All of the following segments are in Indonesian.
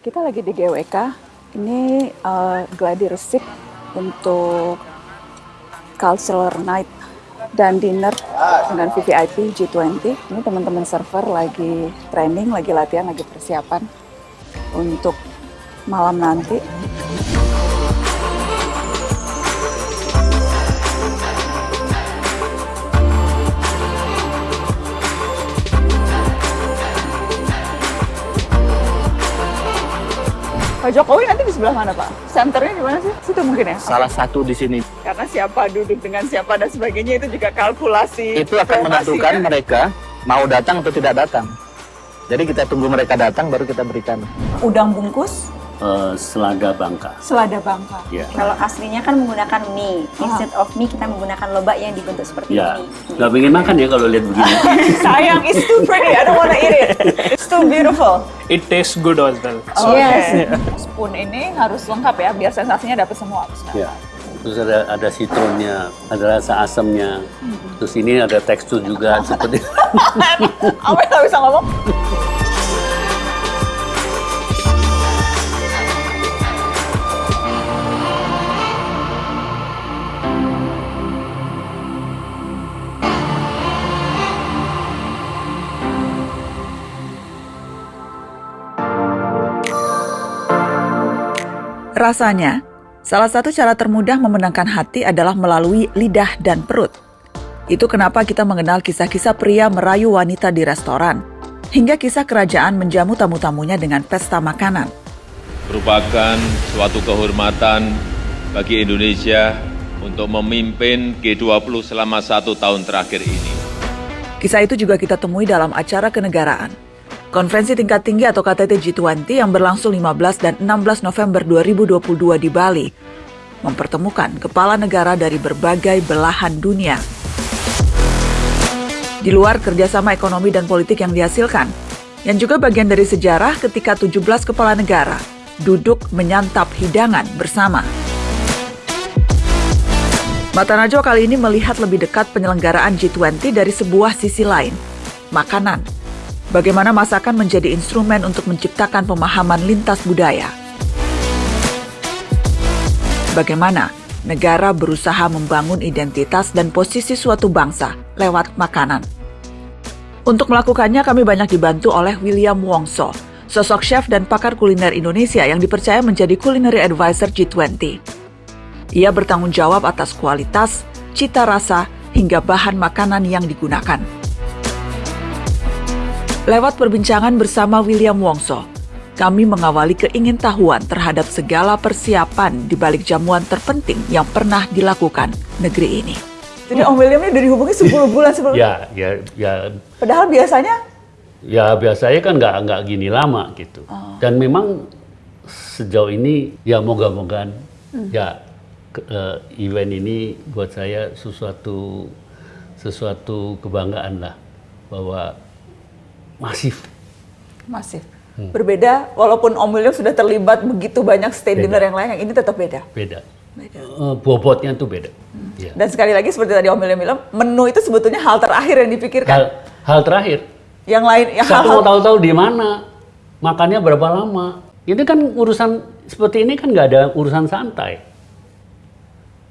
Kita lagi di GWK. Ini uh, gladi resik untuk cultural night dan dinner dengan VVIP G20. Ini teman-teman server lagi training, lagi latihan, lagi persiapan untuk malam nanti. Pak Jokowi nanti di sebelah mana Pak? Senternya di mana sih? Situ mungkin ya? Salah satu di sini. Karena siapa duduk dengan siapa dan sebagainya itu juga kalkulasi. Itu akan menentukan ya? mereka mau datang atau tidak datang. Jadi kita tunggu mereka datang baru kita berikan. Udang bungkus, uh, selada bangka. selada bangka. Ya. Kalau aslinya kan menggunakan mie. Instead of mie kita menggunakan lobak yang dibentuk seperti Ya, ini. nggak pengen makan ya kalau lihat begini. Sayang, it's too pretty. I don't wanna eat it. It's too beautiful. it tastes good as well. Oke. Yes. Spoon ini harus lengkap ya, biar sensasinya dapat semua. ya. Terus ada ada citronnya, ada rasa asamnya. Terus ini ada tekstur juga seperti Apa nggak bisa ngomong? Rasanya, salah satu cara termudah memenangkan hati adalah melalui lidah dan perut. Itu kenapa kita mengenal kisah-kisah pria merayu wanita di restoran, hingga kisah kerajaan menjamu tamu-tamunya dengan pesta makanan. merupakan suatu kehormatan bagi Indonesia untuk memimpin G20 selama satu tahun terakhir ini. Kisah itu juga kita temui dalam acara kenegaraan. Konferensi tingkat tinggi atau KTT G20 yang berlangsung 15 dan 16 November 2022 di Bali mempertemukan kepala negara dari berbagai belahan dunia. Di luar kerjasama ekonomi dan politik yang dihasilkan, yang juga bagian dari sejarah ketika 17 kepala negara duduk menyantap hidangan bersama. Mata Najwa kali ini melihat lebih dekat penyelenggaraan G20 dari sebuah sisi lain, makanan. Bagaimana masakan menjadi instrumen untuk menciptakan pemahaman lintas budaya. Bagaimana negara berusaha membangun identitas dan posisi suatu bangsa lewat makanan. Untuk melakukannya kami banyak dibantu oleh William Wongso, sosok chef dan pakar kuliner Indonesia yang dipercaya menjadi culinary advisor G20. Ia bertanggung jawab atas kualitas, cita rasa, hingga bahan makanan yang digunakan. Lewat perbincangan bersama William Wongso, kami mengawali keingintahuan terhadap segala persiapan di balik jamuan terpenting yang pernah dilakukan negeri ini. Jadi Om William ini udah dihubungi 10 bulan sebelum ya ya ya. Padahal biasanya? Ya biasanya kan nggak nggak gini lama gitu. Dan memang sejauh ini ya moga-mogaan ya ke- eh, event ini buat saya sesuatu sesuatu kebanggaan lah bahwa masif masif. Berbeda, walaupun Om William sudah terlibat begitu banyak state Beda. dinner yang lain, yang ini tetap beda. beda. Eh, bobotnya tuh beda. Ya. Dan sekali lagi seperti tadi Om William bilang, menu itu sebetulnya hal terakhir yang dipikirkan. Hal, hal terakhir, Yang lain, yang Saya hal-hal mau tahu-tahu di mana, makannya berapa lama. Ini kan urusan seperti ini kan nggak ada urusan santai.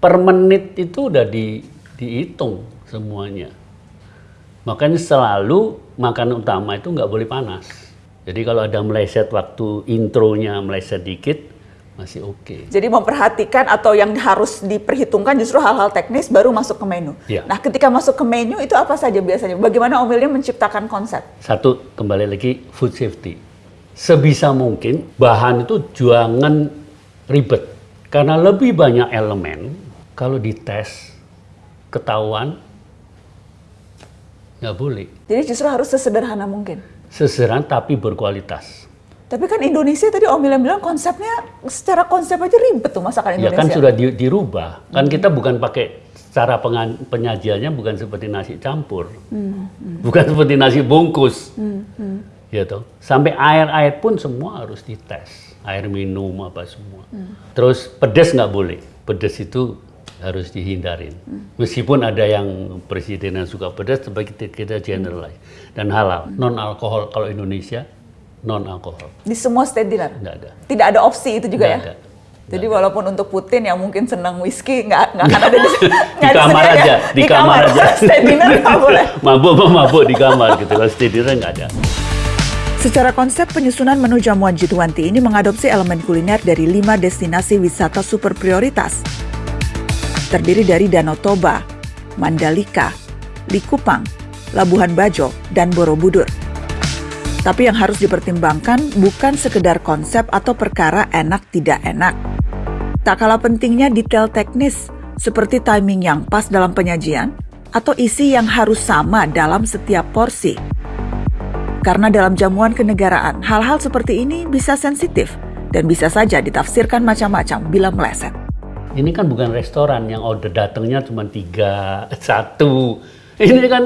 Per menit itu udah di, dihitung semuanya. Makanya selalu makanan utama itu nggak boleh panas. Jadi kalau ada meleset waktu intronya meleset dikit, masih oke. Jadi memperhatikan atau yang harus diperhitungkan justru hal-hal teknis baru masuk ke menu. Iya. Nah, ketika masuk ke menu itu apa saja biasanya? Bagaimana Om William menciptakan konsep? Satu, kembali lagi food safety. Sebisa mungkin bahan itu jangan ribet. Karena lebih banyak elemen, kalau dites, ketahuan, nggak boleh. Jadi justru harus sesederhana mungkin. Seseran tapi berkualitas. Tapi kan Indonesia tadi Om William bilang konsepnya secara konsep aja ribet tuh masakan Ya Indonesia. kan sudah di- dirubah. Kan kita bukan pakai cara pengan- penyajiannya bukan seperti nasi campur. Bukan seperti nasi bungkus. Ya toh. Sampai air-air pun semua harus dites. Air minum apa semua. Terus pedas nggak boleh. Pedas itu harus dihindarin. Meskipun ada yang presiden yang suka pedas, tapi kita, kita generalize. Dan halal. Non alkohol kalau Indonesia non alkohol. Di semua state dinner? Nggak ada. Tidak ada opsi itu juga Nggak ya? ada. Jadi walaupun untuk Putin yang mungkin senang whisky nggak nggak akan ada di, nggak kamar aja, di kamar aja. State dinner nggak boleh. mabuk mabuk di kamar gitu. Kalau stay dinner nggak ada. Secara konsep penyusunan menu jamuan G20 ini mengadopsi elemen kuliner dari lima destinasi wisata super prioritas. Terdiri dari Danau Toba, Mandalika, Likupang, Labuhan Bajo, dan Borobudur. Tapi yang harus dipertimbangkan bukan sekedar konsep atau perkara enak tidak enak. Tak kalah pentingnya detail teknis seperti timing yang pas dalam penyajian atau isi yang harus sama dalam setiap porsi. Karena dalam jamuan kenegaraan, hal-hal seperti ini bisa sensitif dan bisa saja ditafsirkan macam-macam bila meleset. Ini kan bukan restoran yang order datangnya cuma tiga, satu. Ini kan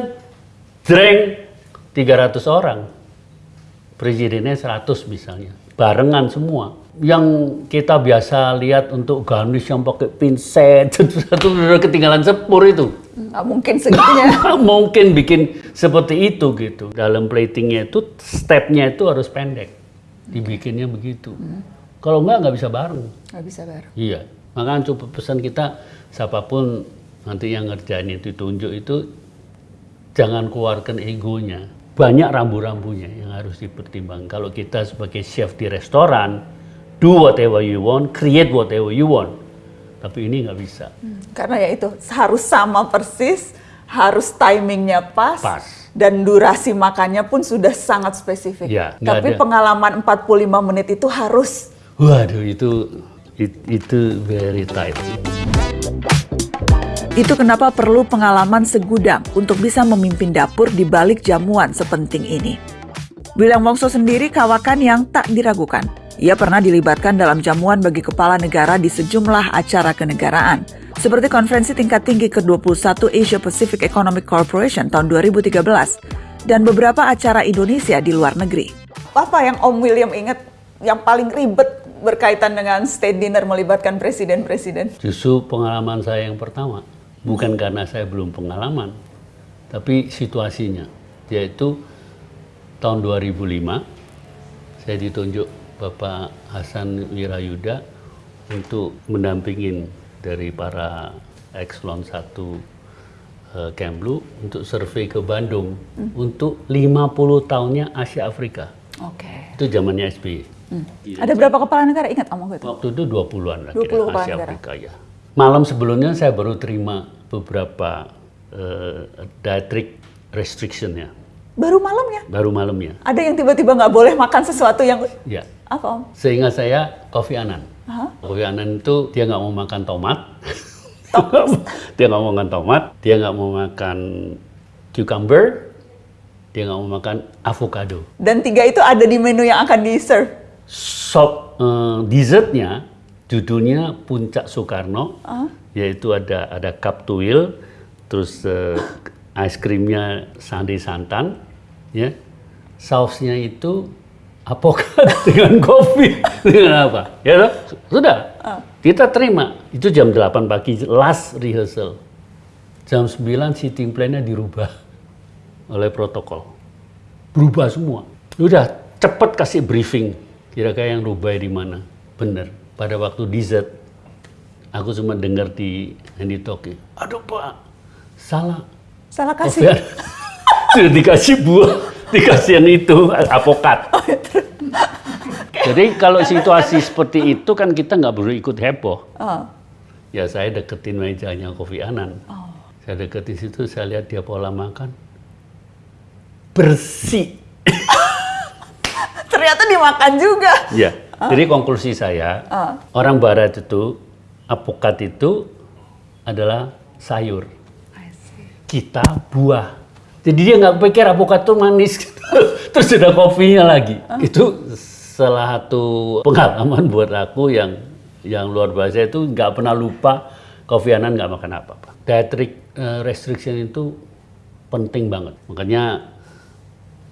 drink 300 orang. Presidennya 100 misalnya. Barengan semua. Yang kita biasa lihat untuk garnish yang pakai pinset, satu ketinggalan sepur itu. Nggak mungkin segitunya. Mungkin bikin seperti itu gitu. Dalam platingnya itu, stepnya itu harus pendek. Dibikinnya begitu. Kalau enggak, nggak bisa bareng. Nggak bisa baru. Iya, makanya coba pesan kita siapa pun nanti yang ngerjain itu tunjuk itu jangan keluarkan egonya. Banyak rambu-rambunya yang harus dipertimbangkan. Kalau kita sebagai chef di restoran, do whatever you want, create whatever you want. Tapi ini nggak bisa. Karena ya itu harus sama persis, harus timingnya pas, Pas. dan durasi makannya pun sudah sangat spesifik. Ya, Tapi ada. pengalaman 45 menit itu harus Waduh, itu it- itu very tight. Itu kenapa perlu pengalaman segudang untuk bisa memimpin dapur di balik jamuan sepenting ini. William Wongso sendiri kawakan yang tak diragukan. Ia pernah dilibatkan dalam jamuan bagi kepala negara di sejumlah acara kenegaraan, seperti konferensi tingkat tinggi ke-21 Asia Pacific Economic Corporation tahun 2013 dan beberapa acara Indonesia di luar negeri. Apa yang Om William ingat yang paling ribet berkaitan dengan state dinner melibatkan presiden-presiden? Justru pengalaman saya yang pertama, bukan karena saya belum pengalaman, tapi situasinya, yaitu tahun 2005 saya ditunjuk Bapak Hasan Wirayuda untuk mendampingin dari para ekselon 1 eh, Kemlu untuk survei ke Bandung untuk 50 tahunnya Asia Afrika. Oke. Itu zamannya SBY. Ada berapa kepala negara ingat Om waktu itu? Waktu itu 20-an lah 20 kira kepala Asia negara. Afrika ya. Malam sebelumnya saya baru terima beberapa eh, dietary restriction ya. Baru malamnya. Baru malamnya. Ada yang tiba-tiba nggak boleh makan sesuatu yang Ya. apa Om? Seingat saya Kofi Annan. Hah? Kofi Annan itu dia nggak mau makan tomat. dia nggak mau makan tomat. Dia nggak mau makan cucumber. Dia nggak mau makan avocado. Dan tiga itu ada di menu yang akan di-serve. Sop eh, dessertnya judulnya Puncak Soekarno, yaitu ada ada cup tuil, terus eh, es krimnya sandi santan, ya, sausnya itu apokat dengan kopi. Dengan apa, ya sudah. Kita terima. Itu jam 8 pagi last rehearsal, jam 9 sitting plan-nya dirubah oleh protokol. Berubah semua. Udah cepet kasih briefing. Kira-kira yang rubah di mana? Bener. Pada waktu dessert, aku cuma dengar di Handy Talkie. Aduh pak, salah. Salah Kopi kasih. Sudah dikasih buah, dikasih yang itu apokat. Jadi kalau situasi seperti itu kan kita nggak perlu ikut heboh. Oh. Ya saya deketin mejanya Kofi Anan. Saya deketin situ, saya lihat dia pola makan. Bersih. Ternyata dimakan juga. Ya. Jadi konklusi saya, orang barat itu, apokat itu adalah sayur. Kita buah. Jadi dia nggak pikir apokat itu manis. Terus ada kopinya lagi. Itu salah satu pengalaman buat aku yang yang luar biasa itu nggak pernah lupa Kofi Annan nggak makan apa-apa. Dietary eh, restriction itu penting banget. Makanya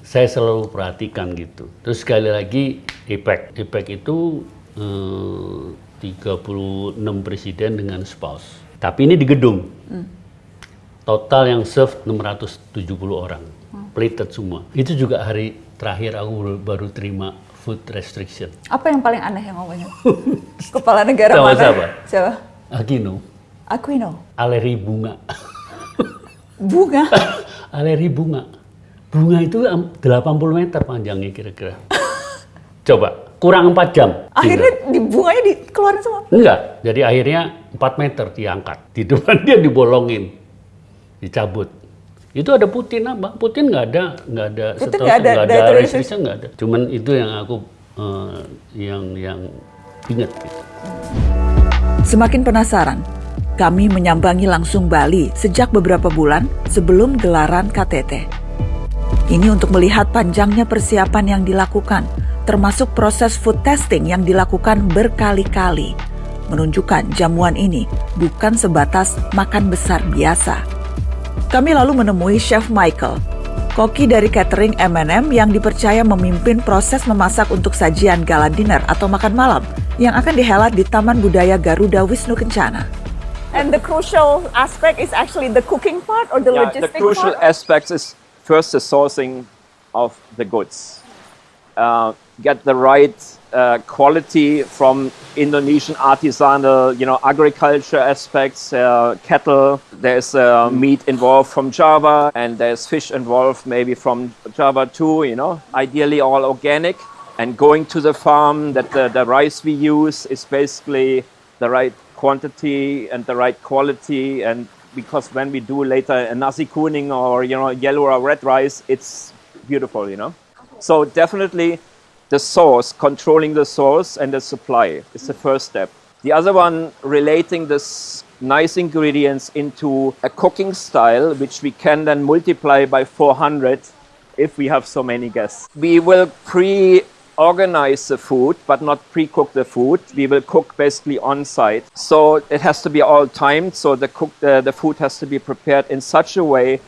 saya selalu perhatikan gitu. Terus sekali lagi IPEC. IPEC itu eh, 36 presiden dengan spouse. Tapi ini di gedung. Total yang serve 670 orang. plated semua. Itu juga hari terakhir aku baru, terima food restriction. Apa yang paling aneh yang ngomongnya? Kepala negara Tahu mana? siapa? Siapa? Aquino, Aquino. alergi bunga. Bunga. alergi bunga. Bunga itu am- 80 meter panjangnya kira-kira. Coba, kurang 4 jam. Akhirnya di bunganya dikeluarin semua. Enggak, jadi akhirnya 4 meter diangkat. Di depan dia dibolongin, dicabut. Itu ada Putin apa? Putin nggak ada, nggak ada, Putin setahu nggak ada nggak ada restriction nggak ada. Cuman itu yang aku eh, yang yang ingat. Gitu. Semakin penasaran, kami menyambangi langsung Bali sejak beberapa bulan sebelum gelaran KTT. Ini untuk melihat panjangnya persiapan yang dilakukan, termasuk proses food testing yang dilakukan berkali-kali. Menunjukkan jamuan ini bukan sebatas makan besar biasa. Kami lalu menemui Chef Michael, koki dari catering M&M yang dipercaya memimpin proses memasak untuk sajian gala dinner atau makan malam yang akan dihelat di Taman Budaya Garuda Wisnu Kencana. And the crucial aspect is actually the cooking part or the Yeah, the crucial aspects is first the sourcing of the goods. Uh, get the right uh, quality from Indonesian artisanal, you know, agriculture aspects, uh, cattle. There's uh, meat involved from Java, and there's fish involved maybe from Java too. You know, ideally all organic. And going to the farm, that the, the rice we use is basically the right quantity and the right quality and because when we do later a nasi kuning or you know yellow or red rice it's beautiful you know? So definitely the source controlling the source and the supply is the first step. The other one relating this nice ingredients into a cooking style which we can then multiply by 400 if we have so many guests. We will pre organize the food but not pre-cook the food. We will cook basically on site so it has to be all timed so the cook the, the food has to be prepared in such a way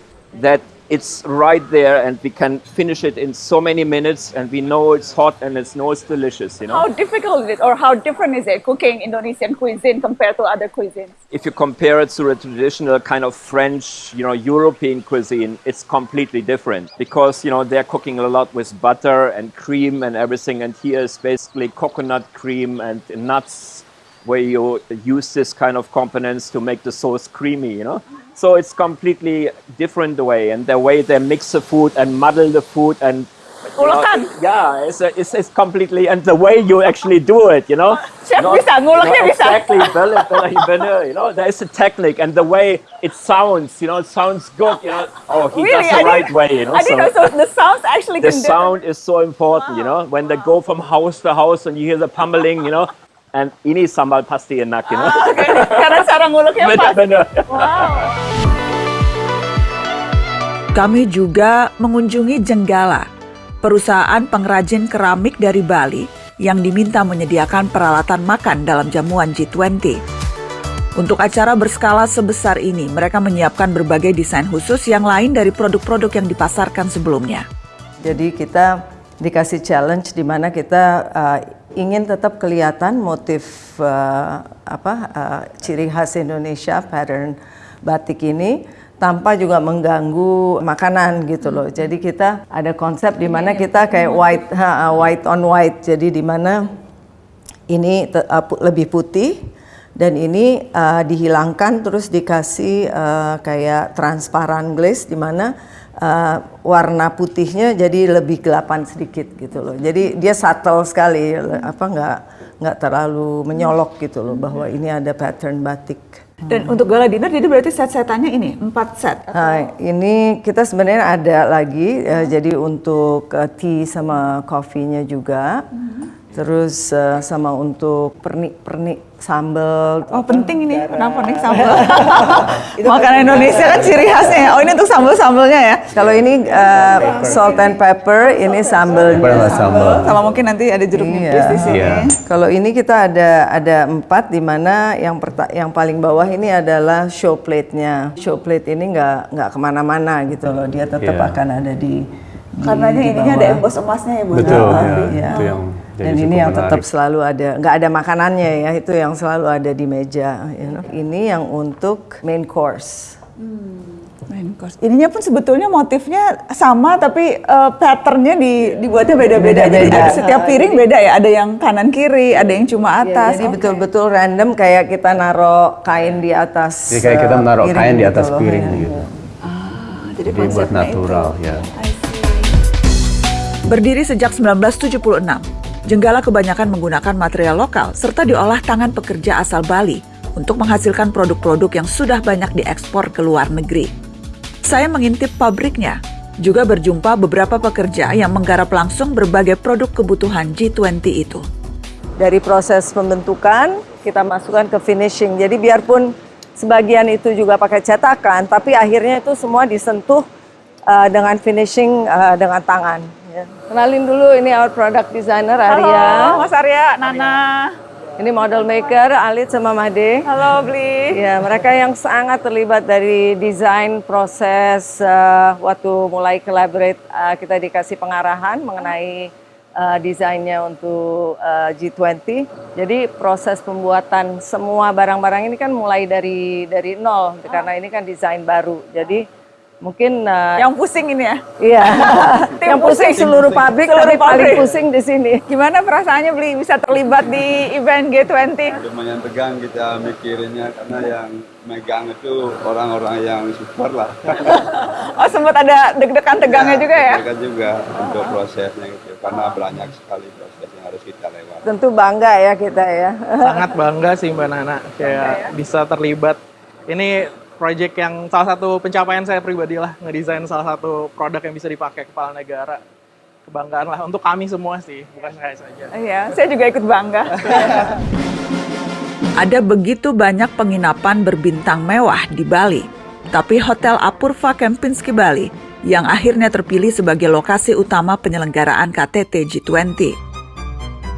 that it's right there and we can finish it in so many minutes and we know it's hot and it's know it's delicious you know How difficult is it or how different is it cooking Indonesian cuisine compared to other cuisines? if you compare it to a traditional kind of French, you know, European cuisine, it's completely different because you know they're cooking a lot with butter and cream and everything, and here is basically coconut cream and nuts, where you use this kind of components to make the sauce creamy, you know. So it's completely different the way, and the way they mix the food and muddle the food and. you know, yeah, it's, it's, it's completely, and the way you actually do it, you know. Chef bisa, nguleknya bisa. Exactly, better, better, you know, there's a technique and the way it sounds, you know, it sounds good, you know. Oh, he Really? does the I right way, you know. I didn't know so the sounds actually the sound is so important, you know, when they go from house to house and you hear the pummeling, you know, and ini sambal pasti enak, you know. Oke, karena cara nguleknya bener, pas. bener. Kami juga mengunjungi Jenggala, perusahaan pengrajin keramik dari Bali yang diminta menyediakan peralatan makan dalam jamuan G20. Untuk acara berskala sebesar ini, mereka menyiapkan berbagai desain khusus yang lain dari produk-produk yang dipasarkan sebelumnya. Jadi kita dikasih challenge di mana kita uh, ingin tetap kelihatan motif uh, apa uh, ciri khas Indonesia pattern batik ini tanpa juga mengganggu makanan gitu loh. Jadi kita ada konsep di mana kita kayak white ha, white on white. Jadi di mana ini uh, lebih putih dan ini uh, dihilangkan terus dikasih uh, kayak transparan glaze di mana uh, warna putihnya jadi lebih gelapan sedikit gitu loh. Jadi dia subtle sekali apa nggak nggak terlalu menyolok gitu loh bahwa ini ada pattern batik. Dan untuk gala dinner, jadi berarti set-setannya ini, empat set. Nah, ini kita sebenarnya ada lagi, eh, jadi untuk eh, tea sama coffee-nya juga. Terus eh, sama untuk pernik-pernik sambal. Oh penting ini, kenapa nih sambal? Makanan Indonesia kan ciri khasnya ya. Oh ini untuk sambal-sambalnya ya? Kalau ini eh, salt and pepper, ini sambalnya. sambal. Sama mungkin nanti ada jeruk Iya. nipis di sini. Iya. Kalau ini kita ada ada empat di mana yang perta- yang paling bawah ini adalah show plate-nya. Show plate ini nggak nggak ke mana-mana gitu loh, dia tetap Iya. akan ada di. di- Karena ininya ada emboss emasnya ya Bu. Betul, Nah, ya, Iya. itu yang jadi Dan ini yang tetap menarik. selalu ada, nggak ada makanannya ya, itu yang selalu ada di meja. you know. Ini yang untuk main course. Main course. Ininya pun sebetulnya motifnya sama tapi uh, patternnya di, dibuatnya beda-beda. Jadi ada setiap piring beda ya. Ada yang kanan kiri, ada yang cuma Ya, atas. jadi Oke. betul-betul random kayak kita naro kain di atas. Jadi kayak kita eh, menaruh piring kain di gitu atas loh, piring ya. gitu. Ah, jadi Jadi buat natural itu. ya. Berdiri sejak 1976, Jenggala kebanyakan menggunakan material lokal serta diolah tangan pekerja asal Bali untuk menghasilkan produk-produk yang sudah banyak diekspor ke luar negeri. Saya mengintip pabriknya, juga berjumpa beberapa pekerja yang menggarap langsung berbagai produk kebutuhan G20 itu. Dari proses pembentukan kita masukkan ke finishing. Jadi biarpun sebagian itu juga pakai cetakan, tapi akhirnya itu semua disentuh uh, dengan finishing uh, dengan tangan. Ya. Kenalin dulu ini our product designer Arya. Mas Arya, Nana. Ini model maker Alit sama Made. Halo, Bli. Ya, mereka yang sangat terlibat dari desain proses uh, waktu mulai collaborate uh, kita dikasih pengarahan mengenai uh, desainnya untuk uh, G20. Jadi proses pembuatan semua barang-barang ini kan mulai dari dari nol karena ini kan desain baru. Jadi mungkin uh, Yang pusing ini ya. iya yang pusing pusing. seluruh pabrik Seluruh tapi paling pusing di sini. Gimana perasaannya, Bli, bisa terlibat di event G20? lumayan tegang kita mikirinnya karena yang megang itu orang-orang yang super lah. Oh, sempat ada deg-degan tegangnya juga ya? Mereka juga untuk prosesnya gitu karena banyak sekali proses yang harus kita lewati. Tentu bangga ya kita ya. sangat bangga sih Mbak Nana kayak bisa terlibat. Ini project yang salah satu pencapaian saya pribadi lah ngedesain salah satu produk yang bisa dipakai kepala negara. Kebanggaan lah untuk kami semua sih, bukan saya saja. Iya, saya juga ikut bangga. Ada begitu banyak penginapan berbintang mewah di Bali, tapi Hotel Apurva Kempinski Bali yang akhirnya terpilih sebagai lokasi utama penyelenggaraan KTT G20.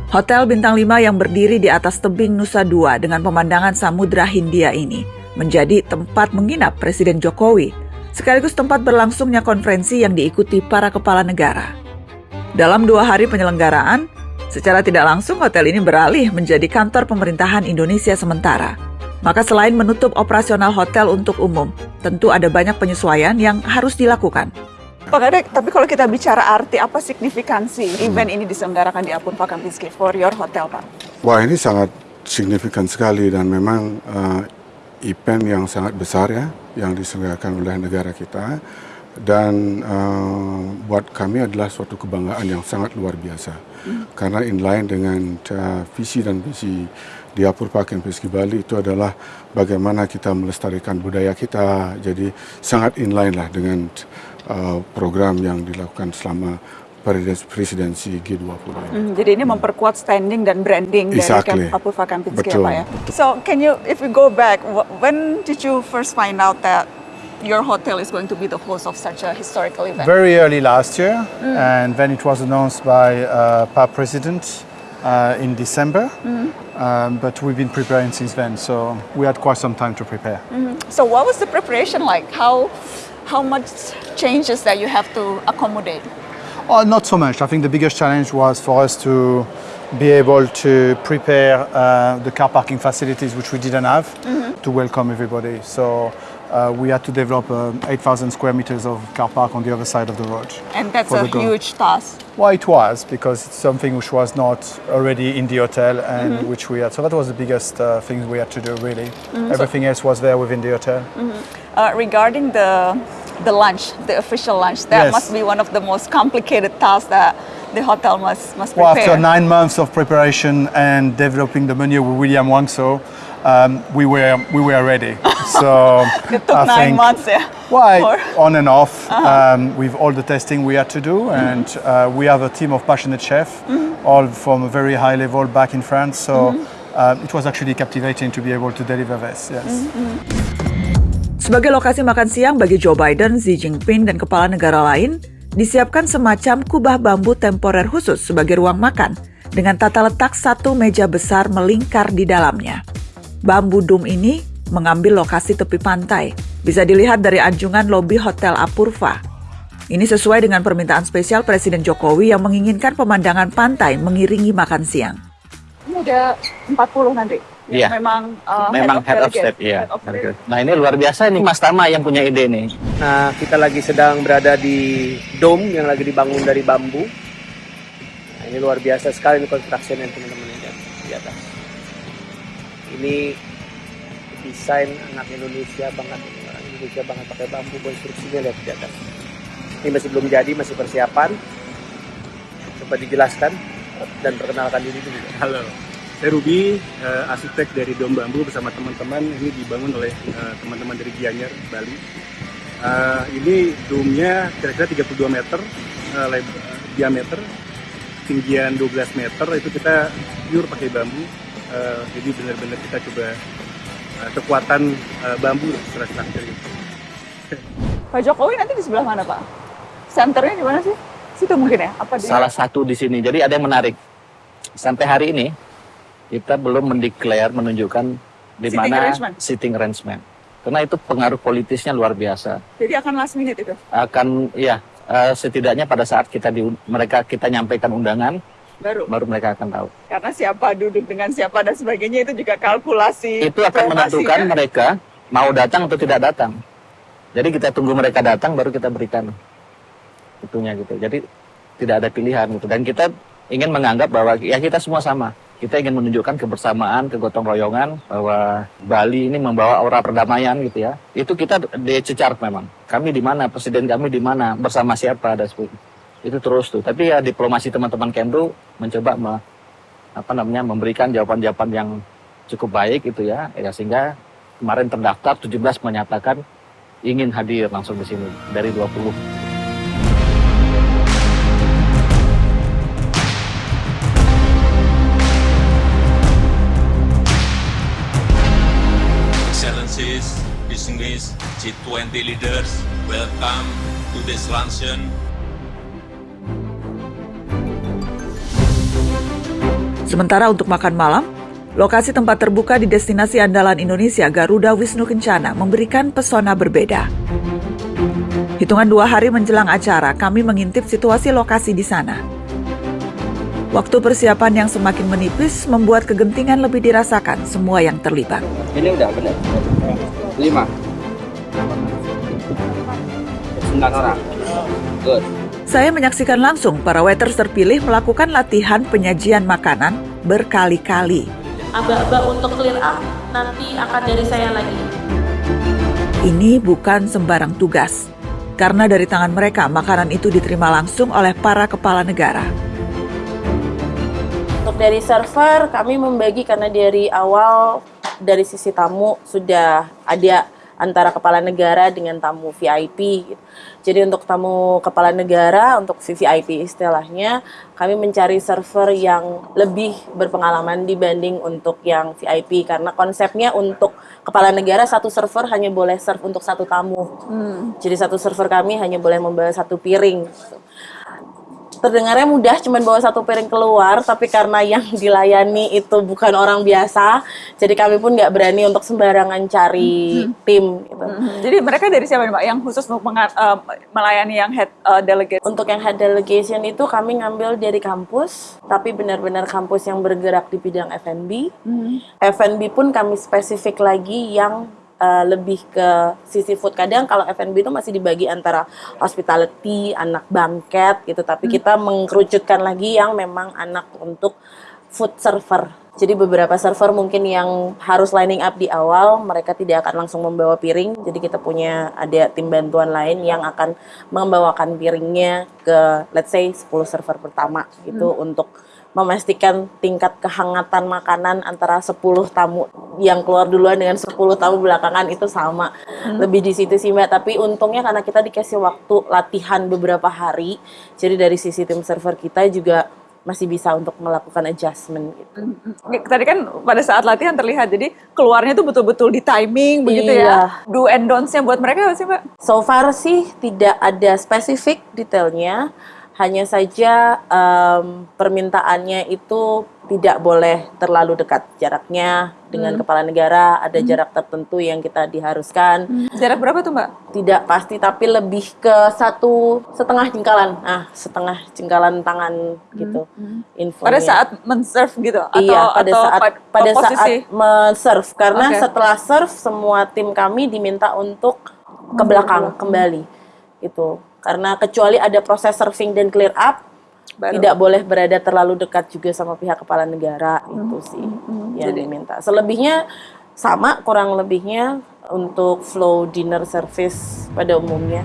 Hotel bintang 5 yang berdiri di atas tebing Nusa Dua dengan pemandangan Samudra Hindia ini menjadi tempat menginap Presiden Jokowi, sekaligus tempat berlangsungnya konferensi yang diikuti para kepala negara. Dalam dua hari penyelenggaraan, secara tidak langsung hotel ini beralih menjadi kantor pemerintahan Indonesia sementara. Maka selain menutup operasional hotel untuk umum, tentu ada banyak penyesuaian yang harus dilakukan. Pak Kadek, tapi kalau kita bicara arti, apa signifikansi event ini diselenggarakan di Apurva Kempinski for your hotel, Pak? Wah ini sangat signifikan sekali dan memang eh, event yang sangat besar ya yang diselenggarakan oleh negara kita. Dan eh, buat kami adalah suatu kebanggaan yang sangat luar biasa. Karena inline dengan eh, visi dan misi di Apurva Kempinski Bali itu adalah bagaimana kita melestarikan budaya kita. Jadi sangat inline lah dengan eh, program yang dilakukan selama presidensi G20 ini. Hmm, jadi ini memperkuat standing dan branding Exactly. dari Camp Apurva Kempinski Betul, ya, Pak ya. So, can you, if we go back, when did you first find out that your hotel is going to be the host of such a historical event? Very early last year, and then it was announced by uh, PAP President uh, in December. Um, but we've been preparing since then, so we had quite some time to prepare. So, what was the preparation like? How, how much changes that you have to accommodate? Oh, not so much. I think the biggest challenge was for us to be able to prepare uh, the car parking facilities, which we didn't have, to welcome everybody. So uh, we had to develop uh, 8,000 square meters of car park on the other side of the road. And that's a huge task. Well, it was because it's something which was not already in the hotel and which we had. So that was the biggest uh, thing we had to do, really. Everything else was there within the hotel. Uh, regarding the the lunch, the official lunch, that Yes. must be one of the most complicated tasks that the hotel must must Well, after nine months of preparation and developing the menu with William Wangso, um, we were we were ready. So it took I nine think, months, yeah. Why Or- on and off um, with all the testing we had to do, and uh, we have a team of passionate chefs, all from a very high level back in France. So. Uh, it was actually captivating to be able to deliver this. Yes. Sebagai lokasi makan siang bagi Joe Biden, Xi Jinping, dan kepala negara lain, disiapkan semacam kubah bambu temporer khusus sebagai ruang makan dengan tata letak satu meja besar melingkar di dalamnya. Bambu dum ini mengambil lokasi tepi pantai. Bisa dilihat dari anjungan lobi Hotel Apurva. Ini sesuai dengan permintaan spesial Presiden Jokowi yang menginginkan pemandangan pantai mengiringi makan siang. Ini udah 40 nanti. Iya. Memang uh, Memang head of iya. Head of delegate. Nah ini luar biasa nih Mas Tama yang punya ide nih. Nah, kita lagi sedang berada di dome yang lagi dibangun dari bambu. Nah, ini luar biasa sekali ini construction yang teman-teman lihat di atas. Ini desain anak Indonesia banget, orang Indonesia banget pakai bambu konstruksinya lihat di atas. Ini masih belum jadi, masih persiapan. Coba dijelaskan dan perkenalkan diri dulu. Halo, saya Ruby, eh, arsitek dari Dom Bambu bersama teman-teman. Ini dibangun oleh eh, teman-teman dari Gianyar, Bali. Eh, ini dome-nya kira-kira 32 meter eh, diameter, tinggian 12 meter itu kita pure pakai bambu. Eh, jadi benar-benar kita coba eh, kekuatan eh, bambu secara struktur gitu. Pak Jokowi nanti di sebelah mana Pak? Centernya di mana sih? Situ mungkin ya? Apa di Salah satu di sini. Jadi ada yang menarik. Sampai hari ini kita belum mendeklar menunjukkan di Sitting mana arrangement. sitting arrangement. Karena itu pengaruh politisnya luar biasa. Jadi akan last minute itu. Akan ya eh, setidaknya pada saat kita di mereka kita nyampaikan undangan Baru. baru mereka akan tahu. Karena siapa duduk dengan siapa dan sebagainya itu juga kalkulasi. Itu akan menentukan ya. mereka mau datang atau tidak datang. Jadi kita tunggu mereka datang baru kita berikan itunya gitu. Jadi tidak ada pilihan gitu. Dan kita ingin menganggap bahwa ya kita semua sama. Kita ingin menunjukkan kebersamaan, kegotong royongan bahwa Bali ini membawa aura perdamaian gitu ya. Itu kita dicecar memang. Kami di mana, presiden kami di mana, bersama siapa dan sebagainya. Itu terus tuh. Tapi ya diplomasi teman-teman Kemlu mencoba me- apa namanya memberikan jawaban-jawaban yang cukup baik itu ya. Ya sehingga kemarin terdaftar 17 menyatakan ingin hadir langsung di sini dari 20 G20 leaders, welcome to this luncheon Sementara untuk makan malam, lokasi tempat terbuka di destinasi andalan Indonesia Garuda Wisnu Kencana memberikan pesona berbeda. Hitungan dua hari menjelang acara, kami mengintip situasi lokasi di sana. Waktu persiapan yang semakin menipis membuat kegentingan lebih dirasakan semua yang terlibat. Ini udah benar. Lima. Sembilan orang. Good. Saya menyaksikan langsung para waiters terpilih melakukan latihan penyajian makanan berkali-kali. Aba-aba untuk clear up nanti akan dari saya lagi. Ini bukan sembarang tugas, karena dari tangan mereka makanan itu diterima langsung oleh para kepala negara. Untuk dari server kami membagi karena dari awal dari sisi tamu sudah ada antara kepala negara dengan tamu VIP. gitu. Jadi untuk tamu kepala negara, untuk VVIP istilahnya, kami mencari server yang lebih berpengalaman dibanding untuk yang VIP karena konsepnya untuk kepala negara satu server hanya boleh serve untuk satu tamu. Jadi satu server kami hanya boleh membawa satu piring. gitu. Terdengarnya mudah, cuman bawa satu piring keluar, tapi karena yang dilayani itu bukan orang biasa, jadi kami pun nggak berani untuk sembarangan cari tim. Gitu. Mhm. Jadi mereka dari siapa nih Pak yang khusus untuk eh, melayani yang head eh, delegate? Untuk yang head delegation itu kami ngambil dari kampus, tapi benar-benar kampus yang bergerak di bidang F&B. F&B pun kami spesifik lagi yang uh, lebih ke sisi food. Kadang kalau F&B itu masih dibagi antara hospitality, anak banket gitu, tapi kita mengkerucutkan lagi yang memang anak untuk food server. Jadi beberapa server mungkin yang harus lining up di awal, mereka tidak akan langsung membawa piring. Jadi kita punya ada tim bantuan lain yang akan membawakan piringnya ke let's say 10 server pertama gitu untuk memastikan tingkat kehangatan makanan antara 10 tamu yang keluar duluan dengan 10 tamu belakangan itu sama. Lebih di situ sih Mbak, tapi untungnya karena kita dikasih waktu latihan beberapa hari, jadi dari sisi tim server kita juga masih bisa untuk melakukan adjustment gitu. Tadi kan pada saat latihan terlihat, jadi keluarnya tuh betul-betul di timing begitu Iya. ya. Do and don'ts-nya buat mereka apa sih Mbak? So far sih tidak ada spesifik detailnya, hanya saja em, permintaannya itu tidak boleh terlalu dekat jaraknya dengan Hmm. kepala negara. Ada Hmm. jarak tertentu yang kita diharuskan. Jarak berapa tuh Mbak? Tidak pasti, tapi lebih ke satu setengah jengkalan. Ah, setengah jengkalan tangan gitu. Infonya. Hmm. Pada saat men-serve gitu atau iya, pada atau saat pad- pada posisi? saat men-serve karena Oke. setelah serve semua tim kami diminta untuk ke belakang kembali gitu. Karena kecuali ada proses serving dan clear up Baru. tidak boleh berada terlalu dekat juga sama pihak kepala negara itu sih yang Jadi- diminta. Selebihnya sama kurang lebihnya untuk flow dinner service pada umumnya.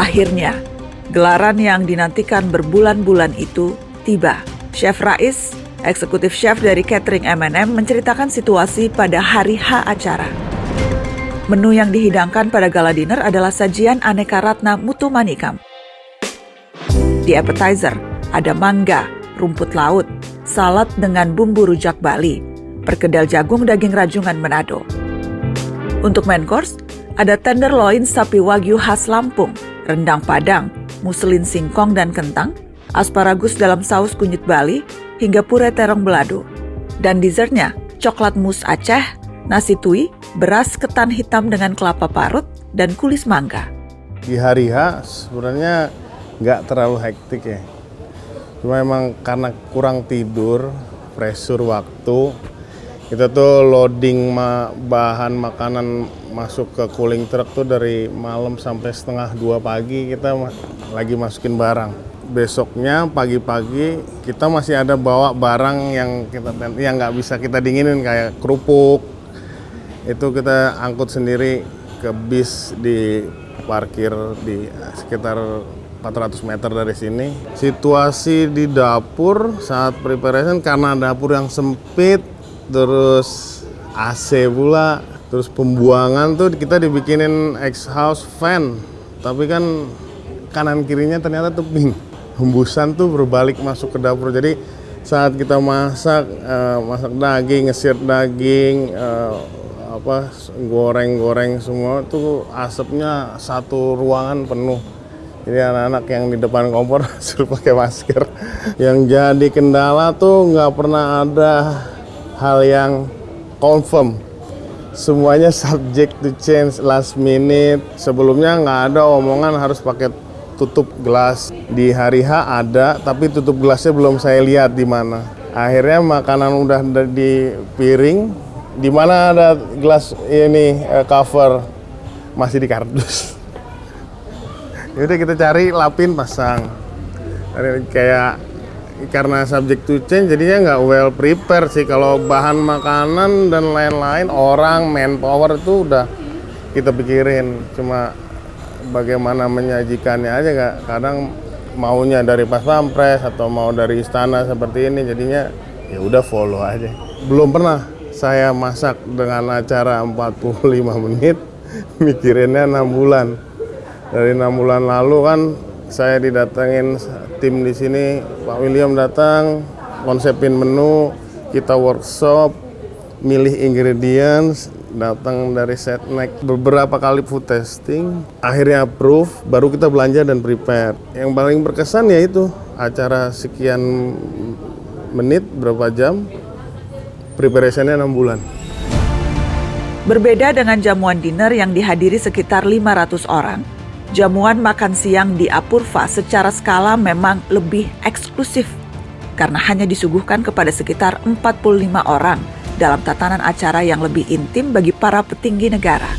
Akhirnya, gelaran yang dinantikan berbulan-bulan itu tiba. Chef Rais, eksekutif chef dari catering M&M menceritakan situasi pada hari H acara. Menu yang dihidangkan pada gala dinner adalah sajian aneka ratna mutu manikam. Di appetizer, ada mangga, rumput laut, salad dengan bumbu rujak Bali, perkedel jagung daging rajungan Manado. Untuk main course, ada tenderloin sapi wagyu khas Lampung, rendang padang, muselin singkong dan kentang, asparagus dalam saus kunyit Bali, hingga pure terong belado. Dan dessertnya, coklat mus Aceh, nasi tui, beras ketan hitam dengan kelapa parut, dan kulis mangga. Di hari H sebenarnya nggak terlalu hektik ya. Cuma emang karena kurang tidur, pressure waktu, kita tuh loading ma- bahan makanan masuk ke cooling truck tuh dari malam sampai setengah dua pagi kita ma- lagi masukin barang. Besoknya pagi-pagi kita masih ada bawa barang yang kita yang nggak bisa kita dinginin kayak kerupuk. Itu kita angkut sendiri ke bis di parkir di sekitar 400 meter dari sini. Situasi di dapur saat preparation karena dapur yang sempit, terus AC pula, terus pembuangan tuh kita dibikinin exhaust fan. Tapi kan kanan kirinya ternyata tebing. Hembusan tuh berbalik masuk ke dapur. Jadi saat kita masak, eh, masak daging, ngesir daging, eh, apa goreng-goreng semua tuh asapnya satu ruangan penuh. Jadi anak-anak yang di depan kompor suruh pakai masker. Yang jadi kendala tuh nggak pernah ada hal yang confirm. Semuanya subject to change last minute. Sebelumnya nggak ada omongan harus pakai tutup gelas. Di hari H ada, tapi tutup gelasnya belum saya lihat di mana. Akhirnya makanan udah di piring, di mana ada gelas ini eh, cover masih di kardus. Yaudah kita cari lapin pasang. Kayak karena subject to change jadinya nggak well prepare sih. Kalau bahan makanan dan lain-lain orang manpower itu udah kita pikirin. Cuma bagaimana menyajikannya aja nggak. Kadang maunya dari pas pampres atau mau dari istana seperti ini jadinya ya udah follow aja. Belum pernah saya masak dengan acara 45 menit mikirinnya enam bulan. Dari enam bulan lalu kan saya didatengin tim di sini. Pak William datang konsepin menu kita workshop milih ingredients datang dari setnek beberapa kali food testing akhirnya approve baru kita belanja dan prepare. Yang paling berkesan ya itu acara sekian menit berapa jam preparationnya enam bulan. Berbeda dengan jamuan dinner yang dihadiri sekitar 500 orang, jamuan makan siang di Apurva secara skala memang lebih eksklusif karena hanya disuguhkan kepada sekitar 45 orang dalam tatanan acara yang lebih intim bagi para petinggi negara.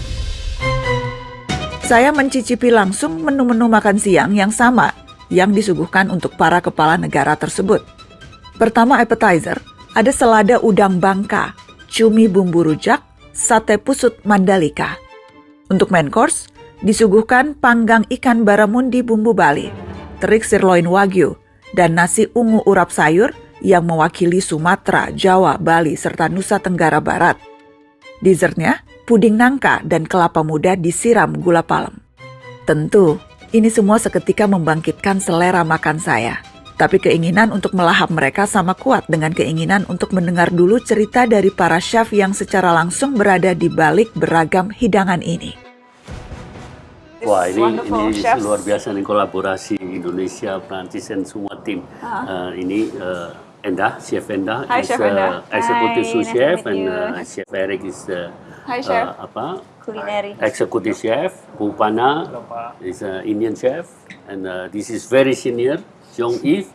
Saya mencicipi langsung menu-menu makan siang yang sama yang disuguhkan untuk para kepala negara tersebut. Pertama appetizer, ada selada udang bangka, cumi bumbu rujak, sate pusut Mandalika. Untuk main course, disuguhkan panggang ikan baramundi bumbu Bali, terik sirloin wagyu, dan nasi ungu urap sayur yang mewakili Sumatera, Jawa, Bali, serta Nusa Tenggara Barat. Dessertnya puding nangka, dan kelapa muda disiram gula palem. Tentu, ini semua seketika membangkitkan selera makan saya. Tapi keinginan untuk melahap mereka sama kuat dengan keinginan untuk mendengar dulu cerita dari para chef yang secara langsung berada di balik beragam hidangan ini. Wah ini ini chefs. luar biasa nih kolaborasi Indonesia, Prancis dan semua tim. Ah. Uh, ini uh, Endah, Chef Endah Hi, is Chef Endah. uh, executive Hi, sous nice chef and uh, Chef Eric is the Hi, Chef. uh, apa Culinary. executive chef. Pupana is an Indian chef and uh, this is very senior Jong Eve.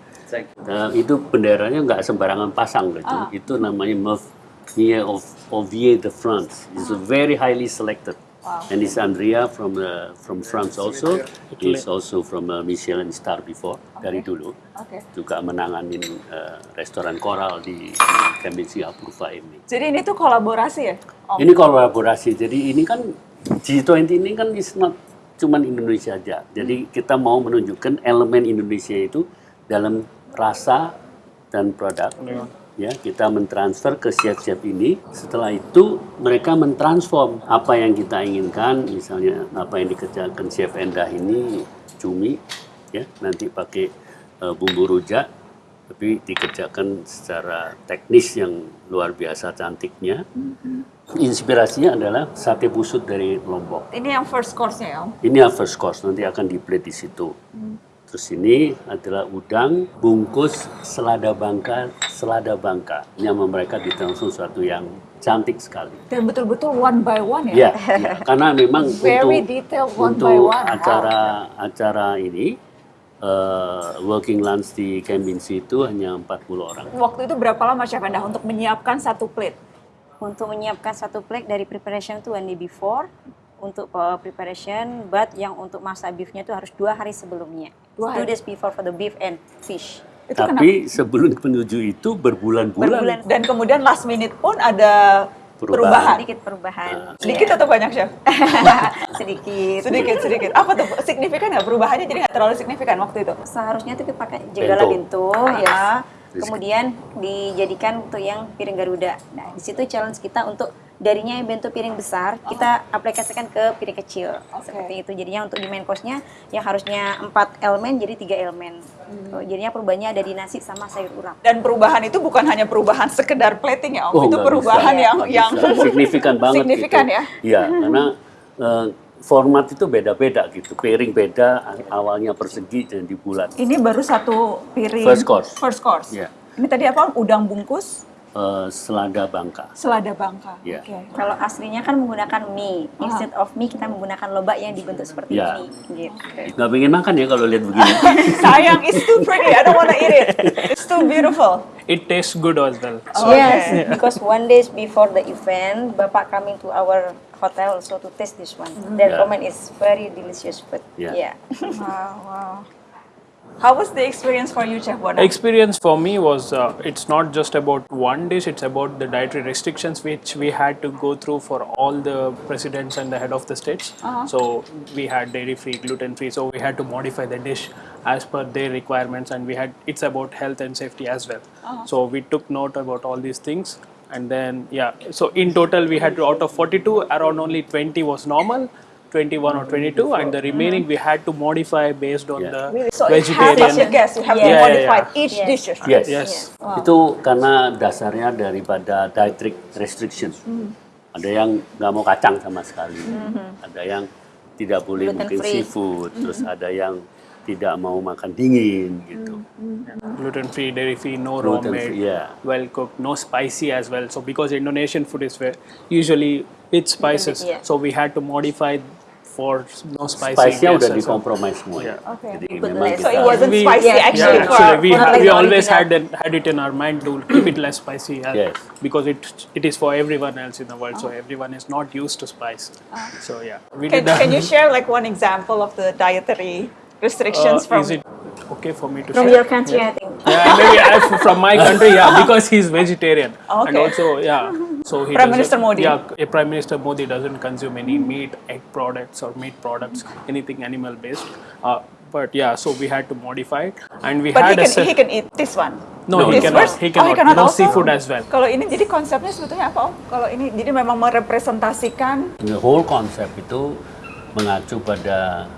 Uh, itu benderanya nggak sembarangan pasang gitu. Ah. Itu namanya Meunier of Ovier de France. It's very highly selected. Wow. And it's Andrea from uh, from France also. He's also from uh, Michelin star before dari dulu. Oke. Juga menanganin uh, restoran koral di, di Apurva ini. Jadi ini tuh kolaborasi ya? Om? Ini kolaborasi. Jadi ini kan G20 ini kan is not cuman Indonesia aja. Jadi kita mau menunjukkan elemen Indonesia itu dalam rasa dan produk. Ya, kita mentransfer ke chef-chef ini. Setelah itu mereka mentransform apa yang kita inginkan, misalnya apa yang dikerjakan chef Endah ini cumi, ya nanti pakai eh, bumbu rujak, tapi dikerjakan secara teknis yang luar biasa cantiknya. Inspirasinya adalah sate busut dari Lombok. Ini yang first course-nya ya, Om? Ini yang first course, nanti akan di plate di situ. Terus ini adalah udang bungkus selada bangka, selada bangka. Ini sama mereka ditransfer sesuatu yang cantik sekali. Dan betul-betul one by one Ya, ya? ya. karena memang Very untuk detailed one untuk by one. acara acara ini eh, working lunch di Kempinski itu hanya 40 orang. Waktu itu berapa lama Chef Endah untuk menyiapkan satu plate? Untuk menyiapkan satu plate dari preparation itu one day before untuk uh, preparation, but yang untuk masak beefnya itu harus dua hari sebelumnya. Dua Two hari? days before for the beef and fish. Tapi sebelum menuju itu berbulan-bulan Dan kemudian last minute pun ada perubahan. Sedikit perubahan. Sedikit atau banyak Chef? sedikit. sedikit, sedikit. Apa tuh? Signifikan nggak perubahannya? Jadi nggak terlalu signifikan waktu itu? Seharusnya itu pakai jegala Bento. bento, Yes. ya. Kemudian dijadikan untuk yang piring Garuda. Nah, di situ challenge kita untuk darinya yang bentuk piring besar, kita aplikasikan ke piring kecil. Seperti itu. Jadinya untuk di main course-nya yang harusnya 4 elemen jadi tiga elemen. Oh, Jadinya perubahannya ada di nasi sama sayur urap. Dan perubahan itu bukan hanya perubahan sekedar plating ya Om, Oh, itu perubahan bisa. yang yang signifikan banget signifikan gitu. ya. Iya, karena eh, format itu beda-beda gitu. Piring beda, awalnya persegi dan di bulat. Ini baru satu piring. First course. First course. Iya. Ini tadi apa? Udang bungkus, Eh, selada bangka. selada bangka. Iya. Oke. Kalau aslinya kan menggunakan mie. Instead of mie kita menggunakan lobak yang dibentuk seperti Ya. ini. Gitu. Nggak pengen makan ya kalau lihat begini. Sayang, it's too pretty. I don't wanna eat it. It's too beautiful. It tastes good as well. Yes, because one days before the event, Bapak coming to our hotel also to taste this one. Their Yeah. comment is very delicious food. Yeah. Yeah. wow, wow. How was the experience for you, Chef Bona? experience for me was uh, it's not just about one dish it's about the dietary restrictions which we had to go through for all the presidents and the head of the states Uh-huh. so we had dairy free gluten free so we had to modify the dish as per their requirements and we had it's about health and safety as well Uh-huh. so we took note about all these things and then yeah so in total we had to out of 42 around only 20 was normal 21 or 22 and the remaining we had to modify based on the So vegetarian to guess, you have to Yeah, yeah, modify yeah. each Yes. dishes. Yes. Yes. Wow. Itu karena dasarnya daripada dietary restriction. Hmm. Ada yang nggak mau kacang sama sekali, Mhm. ada yang tidak boleh Gluten mungkin free. seafood, terus Mhm. ada yang tidak mau makan dingin gitu. gluten free, dairy free, no raw Gluten made, yeah. well cooked, no spicy as well. So because Indonesian food is usually with spices, yeah. so we had to modify for no spicy. Spice-nya guests udah as well. dikompromis semua. Yeah. Okay. Jadi Put memang less. kita So it wasn't We- spicy Yeah. actually yeah, for, actually, we, for ha- like we always had it, had it in our mind to keep it less spicy Yes. because it it is for everyone else in the world. So everyone is not used to spice. So yeah, we Can, did can you share like one example of the dietary restrictions Uh, from is it okay for me to From share? your country, Yeah. I think. Yeah, maybe I, from my country, yeah, because he's vegetarian, and Okay. also yeah, so he Prime Minister Modi. Yeah, Prime Minister Modi doesn't consume any meat, egg products, or meat products, anything animal based. Uh, but yeah, so we had to modify it, and we But he had a can, set- he can eat this one. No, he This cannot. first? He Oh, he cannot No also? seafood as well. Kalau ini jadi konsepnya sebetulnya apa Kalau ini jadi memang merepresentasikan The whole konsep itu mengacu pada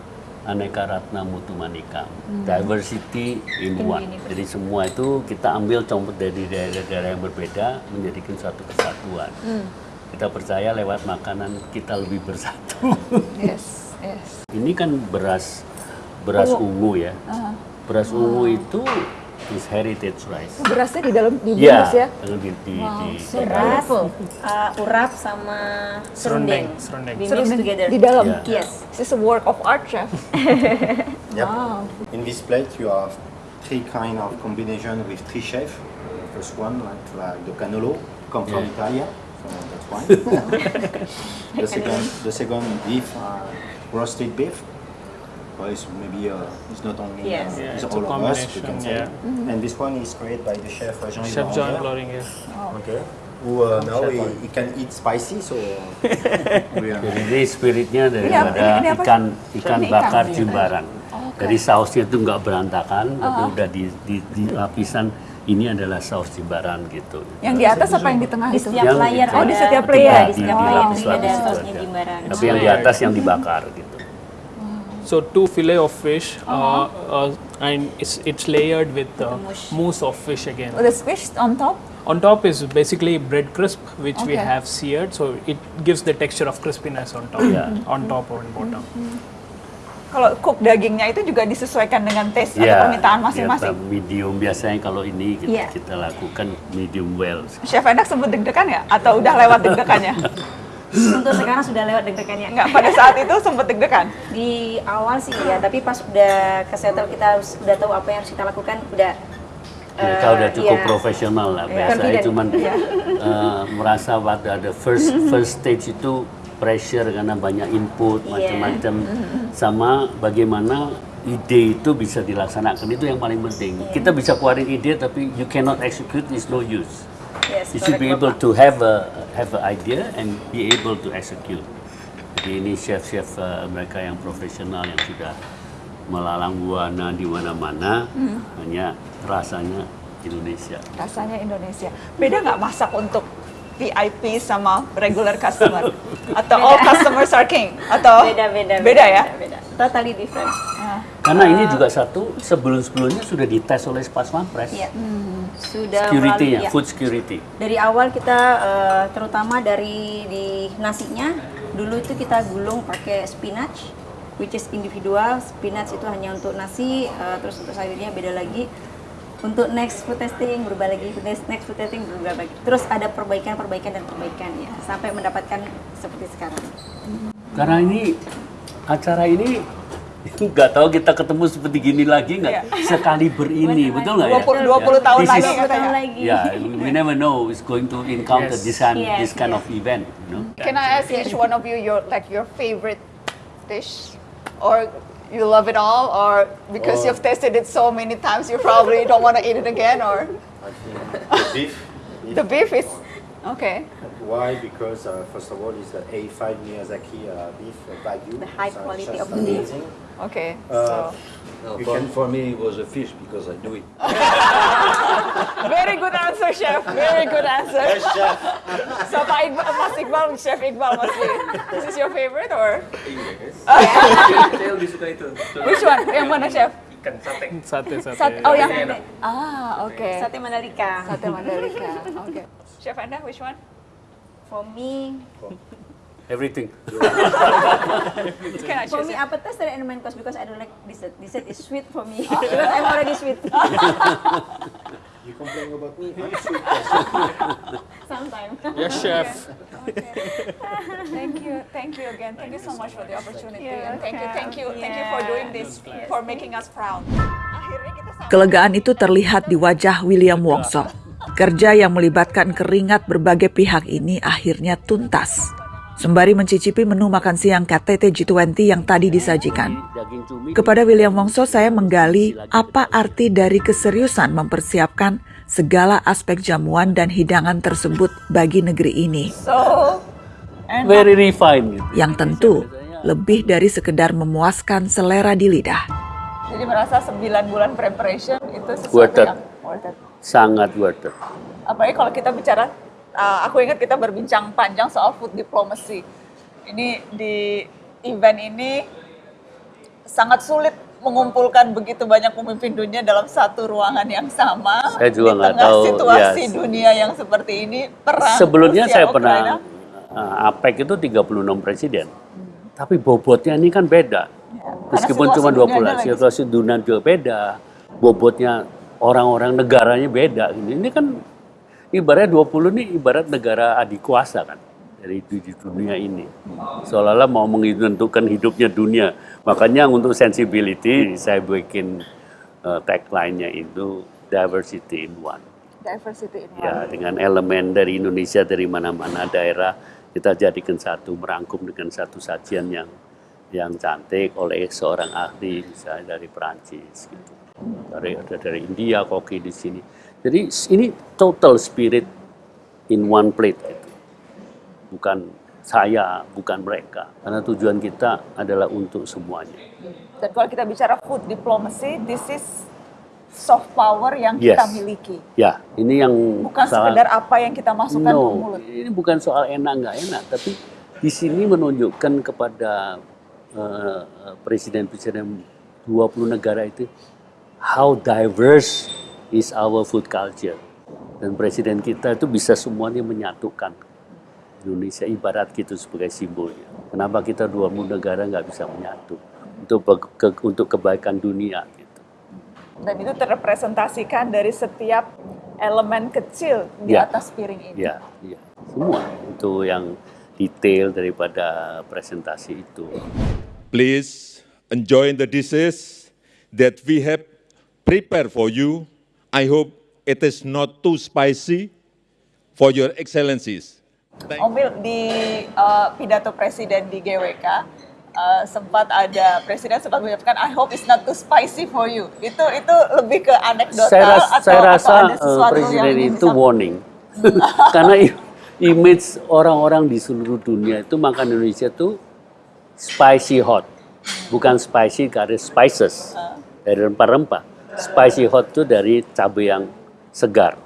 aneka ratna mutu manikam, Hmm. diversity in In one. Jadi semua itu kita ambil contoh dari daerah-daerah yang berbeda menjadikan suatu kesatuan. Hmm. Kita percaya lewat makanan kita lebih bersatu. yes, yes. Ini kan beras beras Oh. ungu ya. Ah. Beras ungu itu is heritage rice. Berasnya di dalam di Iya, bungkus ya. di, di, di, Wow, di- so beras, uh, urap sama serundeng. Serundeng. Serundeng together. di dalam. Yeah. Yes. This is a work of art, chef. Yep. Wow. In this plate, you have three kind of combination with three chefs. The first one, like, like the cannolo, come from Yeah. Italia, so that's why. the second, the second beef, uh, roasted beef. Well, it's maybe uh, it's not only Yes. uh, Yeah, it's it's all a of us, we can combination, say. yeah. Mhm. And this one is created by the chef uh, Jean-Yves Chef John Laurentier. Laurentier. Okay. Who uh, now he, he can eat spicy, so we are. Jadi ini spiritnya daripada Ini- ikan ikan Ini ikan. bakar Iya. Jimbaran. Oke. Jadi sausnya itu nggak berantakan, tapi Ah. udah di, di, di lapisan ini adalah saus Jimbaran gitu. Yang di atas apa yang di tengah Di itu? setiap Yang layer itu. Oh, di ada- setiap layer. di- setiap layer ini ada sausnya ada. Jimbaran. Tapi yang di atas yang dibakar gitu. So two fillet of fish, uh Uh-huh. uh, and it's it's layered with uh, mousse. mousse of fish again. Oh, the fish on top? On top is basically bread crisp, which we Okay. have seared, so it gives the texture of crispiness on top, Yeah. on top or on bottom. Kalau cook dagingnya itu juga disesuaikan dengan taste atau Ya, permintaan ya, masing-masing. medium biasanya kalau ini kita, Iya. kita lakukan medium well. Chef enak sempat deg-degan ya? Atau udah lewat deg-degannya? Untuk sekarang sudah lewat deg-degannya. Enggak, pada saat itu sempat deg-degan? Di awal sih ya, tapi pas udah ke settle kita udah tahu apa yang harus kita lakukan, udah Mereka eh, udah cukup iya. profesional lah. Iya. Biasanya Confident. cuman Iya. eh, merasa pada the first first stage itu pressure karena banyak input Iya. macam-macam sama bagaimana ide itu bisa dilaksanakan itu yang paling penting. Iya. Kita bisa keluarin ide tapi you cannot execute is no use. Yes, you should be able to have a have an idea and be able to execute. Jadi ini chef-chef eh, mereka yang profesional yang sudah melalang buana di mana-mana Hmm. hanya rasanya Indonesia. Rasanya Indonesia. Beda nggak masak untuk VIP sama regular customer? Atau all customers are king? Atau beda beda Beda ya? beda, beda. totally different Karena ini juga satu sebelum-sebelumnya sudah dites oleh Pas Pampres. Iya. sudah Security-nya, melalui- ya. food security. dari awal kita eh, terutama dari di nasinya dulu itu kita gulung pakai spinach which is individual spinach itu hanya untuk nasi eh, terus untuk sayurnya beda lagi untuk next food testing berubah lagi next, next food testing berubah lagi terus ada perbaikan perbaikan dan perbaikan ya sampai mendapatkan seperti sekarang Karena ini acara ini nggak tahu kita ketemu seperti gini lagi nggak Iya. sekaliber ini betul nggak ya? 20 20 tahun This lagi is- katanya. Ya, we never know is going to encounter Yes. this kind, Yes, this kind yes. of event. You know? Can I ask each one of you your like your favorite dish, or you love it all, or because Oh. you've tasted it so many times, you probably don't want to eat it again, or The beef. the beef is okay. Why? Because uh, first of all, it's the A5 Miyazaki uh, beef uh, Wagyu. The high quality of just the beef. Okay, Uh, so No, You for, can- for me, it was a fish because I do it. very good answer, chef. Very good answer. Yes, chef. so Pak Iqbal, Mas Iqbal, Chef Iqbal mesti. This is your favorite or? Saya lebih suka itu. Which one? Yang mana, chef? Ikan sate. Sate, sate. Sate. Oh, yang Sate enak. Ah, oke. sate Mandalika Sate Mandalika. Oke. Chef Anda, which one? for me Everything. I For me, appetizer and main course because I don't like dessert. Dessert is sweet for me because I'm already sweet. You complain about me? I'm sweet. Sometimes. Yes, chef. Thank you, thank you again. Thank you so much for the opportunity, You're and thank you, thank you, thank you for doing this, for making us proud. Kelegaan itu terlihat di wajah William Wongso. Kerja yang melibatkan keringat berbagai pihak ini akhirnya tuntas. Sembari mencicipi menu makan siang KTT G20 yang tadi disajikan. Kepada William Wongso saya menggali apa arti dari keseriusan mempersiapkan segala aspek jamuan dan hidangan tersebut bagi negeri ini. So. Very refined. Yang tentu lebih dari sekedar memuaskan selera di lidah. Jadi merasa 9 bulan preparation itu sesuatu Worth it. yang worth it. Sangat worth it. Apalagi kalau kita bicara, uh, aku ingat kita berbincang panjang soal food diplomacy. Ini di event ini sangat sulit mengumpulkan begitu banyak pemimpin dunia dalam satu ruangan yang sama Saya juga di tengah tahu, situasi ya. dunia yang seperti ini perang Sebelumnya Rusia, saya Ukraina. pernah uh, APEC itu 36 presiden. Tapi bobotnya ini kan beda. Meskipun situasi cuma dunianya 20 lagi. situasi dunia juga beda. Bobotnya orang-orang negaranya beda. Ini kan ibaratnya 20 ini ibarat negara adik kuasa kan dari di dunia ini. Seolah-olah mau menentukan hidupnya dunia. Makanya untuk sensibility saya bikin uh, tagline-nya itu diversity in one. diversity in Ya, one. dengan elemen dari Indonesia dari mana-mana daerah kita jadikan satu merangkum dengan satu sajian yang yang cantik oleh seorang ahli misalnya dari Perancis gitu. Dari ada dari India koki di sini. Jadi ini total spirit in one plate gitu. Bukan saya, bukan mereka. Karena tujuan kita adalah untuk semuanya. Dan kalau kita bicara food diplomacy, this is soft power yang kita Yes. miliki. Ya, ini yang Bukan salah- sekedar apa yang kita masukkan ke No, mulut. ini bukan soal enak nggak enak, tapi di sini menunjukkan kepada eh, presiden-presiden 20 negara itu how diverse is our food culture. Dan presiden kita itu bisa semuanya menyatukan Indonesia ibarat gitu sebagai simbolnya. Kenapa kita 20 negara nggak bisa menyatu untuk ke- untuk kebaikan dunia? Gitu. Dan itu terrepresentasikan dari setiap elemen kecil di Ya. atas piring ini. Ya, ya, semua itu yang detail daripada presentasi itu. Please enjoy the dishes that we have prepared for you. I hope it is not too spicy for your excellencies. Thank- Omil di uh, pidato presiden di GWK uh, sempat ada presiden sempat mengucapkan I hope it's not too spicy for you. Itu itu lebih ke anekdotal Saya, ras- atau, saya atau rasa ada eh, sesuatu presiden yang itu warning, karena image orang-orang di seluruh dunia itu makan Indonesia itu spicy hot, bukan spicy karena spices dari rempah-rempah. Spicy hot itu dari cabai yang segar.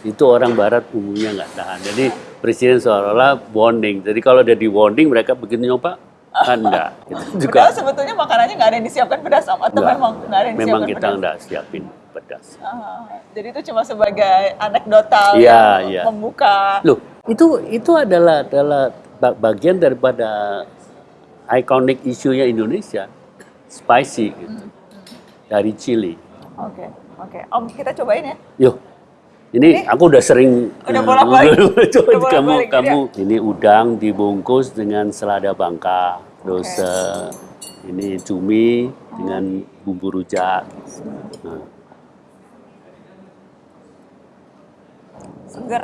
Itu orang Barat umumnya nggak tahan. Jadi presiden seolah-olah warning. Jadi kalau ada di warning mereka begitu nyoba kan enggak. Itu juga Padahal sebetulnya makanannya nggak ada yang disiapkan pedas Om, atau Enggak. memang nggak ada yang memang kita pedas. enggak siapin pedas. Ah, jadi itu cuma sebagai anekdotal Iya, yang iya. membuka Loh, itu itu adalah adalah ba- bagian daripada iconic isunya Indonesia, spicy gitu. Dari Chili. Oke, oke. Om kita cobain ya. Yuk. Ini, aku udah sering Udah eh, bolak-balik. Udah kamu bolak-balik, kamu ini udang dibungkus dengan selada bangka, terus eh, ini cumi dengan bumbu rujak. Nah, Seger.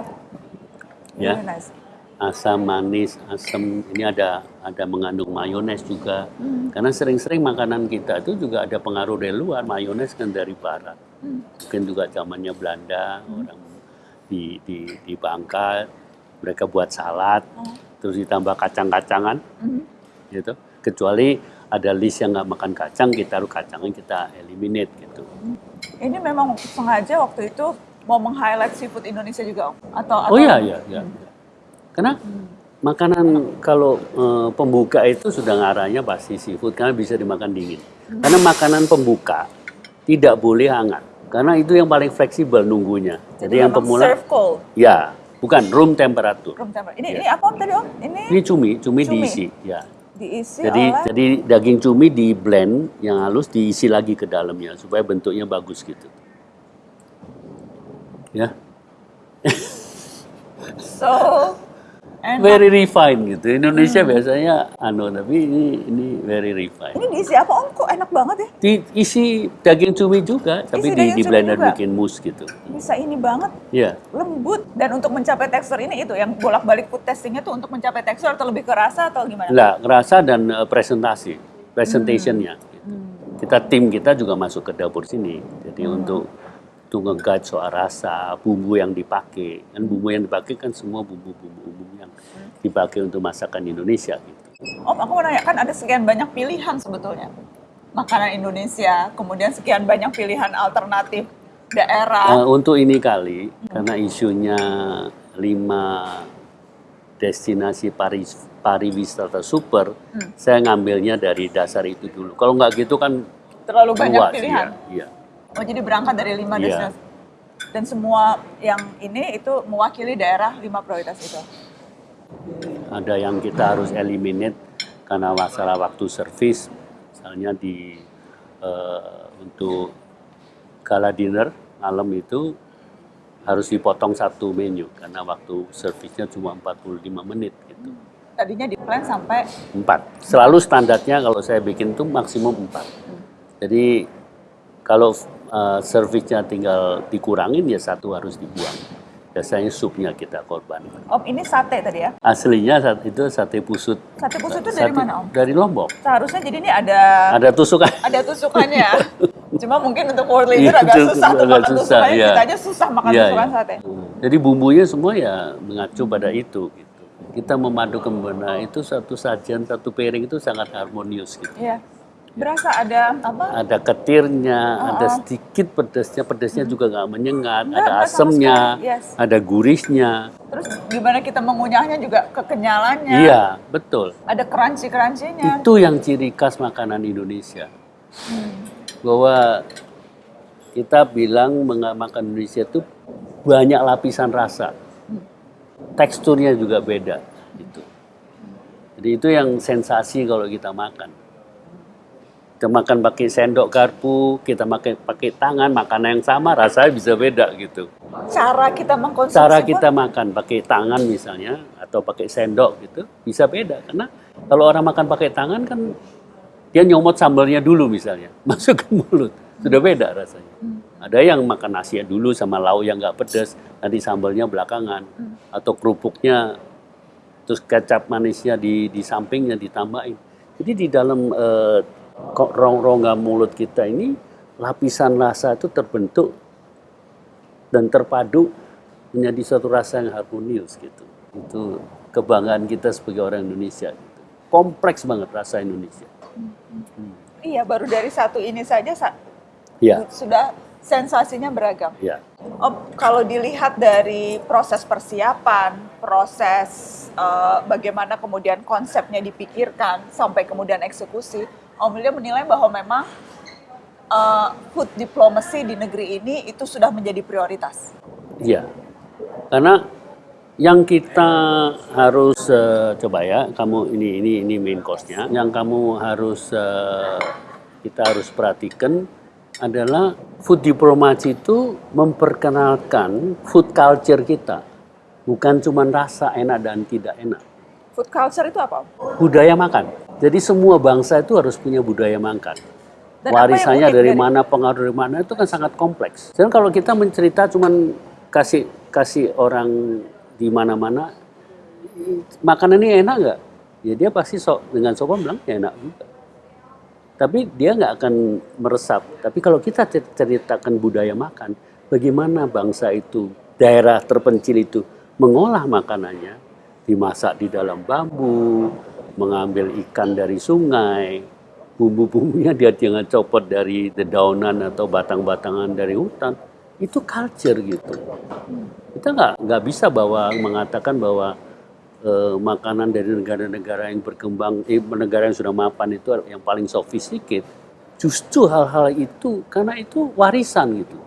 ya. Really nice. Asam manis, asam ini ada ada mengandung mayones juga. Hmm. Karena sering-sering makanan kita itu juga ada pengaruh dari luar, mayones kan dari barat. Hmm. Mungkin juga zamannya Belanda, orang di di di Bangka mereka buat salad, terus ditambah kacang-kacangan, Hmm. gitu. Kecuali ada list yang nggak makan kacang, kita harus kacangnya kita eliminate gitu. Ini memang sengaja waktu itu mau meng-highlight seafood Indonesia juga Om? Atau, Oh atau iya iya iya. Karena makanan kalau eh, pembuka itu sudah ngarahnya pasti seafood karena bisa dimakan dingin. Karena makanan pembuka tidak boleh hangat karena itu yang paling fleksibel nunggunya. Jadi, yang pemula serve cold. ya bukan room temperature. Room temperature. Ini, Iya. ini apa Om tadi Om? Ini Ini cumi, cumi, Cumi. diisi ya. diisi Jadi oleh jadi daging cumi di blend yang halus diisi lagi ke dalamnya supaya bentuknya bagus gitu. Ya. so enak. Very refined gitu. Indonesia Hmm. biasanya anu tapi ini ini very refined. Ini diisi apa Om? Kok enak banget ya? Diisi daging cumi juga, tapi Isi di, di blender juga? bikin mousse gitu. Bisa ini banget. Iya. lembut dan untuk mencapai tekstur ini itu yang bolak-balik food testingnya tuh untuk mencapai tekstur atau lebih ke rasa atau gimana? Lah, rasa dan eh, presentasi, presentationnya. Hmm. gitu. Kita tim kita juga masuk ke dapur sini. Jadi Hmm. untuk untuk nge-guide soal rasa, bumbu yang dipakai. Kan bumbu yang dipakai kan semua bumbu-bumbu umum yang dipakai untuk masakan Indonesia gitu. Om, aku mau nanya, kan ada sekian banyak pilihan sebetulnya. Makanan Indonesia, kemudian sekian banyak pilihan alternatif daerah. Uh, untuk ini kali, hmm. karena isunya lima destinasi Paris pariwisata super, hmm. saya ngambilnya dari dasar itu dulu. Kalau nggak gitu kan terlalu banyak pilihan. Iya. Oh jadi berangkat dari lima ya. destinasi dan semua yang ini itu mewakili daerah lima prioritas itu. Ada yang kita harus eliminate karena masalah waktu servis, misalnya di uh, untuk gala dinner malam itu harus dipotong satu menu karena waktu servisnya cuma 45 menit gitu. Tadinya di plan sampai empat. Selalu standarnya kalau saya bikin tuh maksimum empat. Hmm. Jadi kalau uh, servisnya tinggal dikurangin ya satu harus dibuang. Biasanya supnya kita korban. Om ini sate tadi ya? Aslinya saat itu sate pusut. Sate pusut itu dari mana Om? Dari Lombok. Seharusnya jadi ini ada ada tusukan. Ada tusukannya. Cuma mungkin untuk world leader agak susah makan susah, tusukannya. Ya. Kita aja susah makan ya, tusukan ya. sate. Jadi bumbunya semua ya mengacu pada itu. Gitu. Kita memadukan benar itu satu sajian satu piring itu sangat harmonius gitu. Iya. Berasa ada apa? Ada ketirnya, oh, ada sedikit pedasnya, pedasnya hmm. juga nggak menyengat, Enggak, ada asemnya, yes. ada gurihnya. Terus gimana kita mengunyahnya juga kekenyalannya. Iya, betul. Ada crunchy-crunchynya. Itu yang ciri khas makanan Indonesia. Hmm. Bahwa kita bilang makan Indonesia itu banyak lapisan rasa. Hmm. Teksturnya juga beda. Gitu. Jadi itu yang sensasi kalau kita makan kita makan pakai sendok garpu, kita makan pakai tangan, makanan yang sama rasanya bisa beda gitu. Cara kita mengkonsumsi Cara kita pun? makan pakai tangan misalnya atau pakai sendok gitu bisa beda karena kalau orang makan pakai tangan kan dia nyomot sambalnya dulu misalnya masuk ke mulut sudah beda rasanya. Hmm. Ada yang makan nasi dulu sama lauk yang nggak pedas, nanti sambalnya belakangan hmm. atau kerupuknya terus kecap manisnya di di sampingnya ditambahin. Jadi di dalam uh, rongga mulut kita ini lapisan rasa itu terbentuk dan terpadu menjadi suatu rasa yang harmonius gitu. Itu kebanggaan kita sebagai orang Indonesia. Gitu. Kompleks banget rasa Indonesia. Hmm. Iya, baru dari satu ini saja sa ya. sudah sensasinya beragam. Ya. Om, kalau dilihat dari proses persiapan, proses uh, bagaimana kemudian konsepnya dipikirkan sampai kemudian eksekusi, Om William menilai bahwa memang uh, food diplomacy di negeri ini itu sudah menjadi prioritas. Iya, karena yang kita harus uh, coba ya, kamu ini ini ini main course-nya. Yang kamu harus uh, kita harus perhatikan adalah food diplomacy itu memperkenalkan food culture kita, bukan cuma rasa enak dan tidak enak. Food culture itu apa? Budaya makan. Jadi semua bangsa itu harus punya budaya makan. Dan Warisannya dari, dari mana, pengaruh dari mana itu kan sangat kompleks. Dan kalau kita mencerita cuman kasih kasih orang di mana-mana makanan ini enak nggak? Ya dia pasti sok dengan sopan bilang ya enak juga. Tapi dia nggak akan meresap. Tapi kalau kita ceritakan budaya makan, bagaimana bangsa itu, daerah terpencil itu mengolah makanannya, dimasak di dalam bambu, mengambil ikan dari sungai, bumbu-bumbunya dia jangan copot dari dedaunan atau batang-batangan dari hutan. Itu culture gitu. Kita nggak nggak bisa bahwa mengatakan bahwa eh, makanan dari negara-negara yang berkembang, eh, negara yang sudah mapan itu yang paling sophisticated. Justru hal-hal itu karena itu warisan gitu.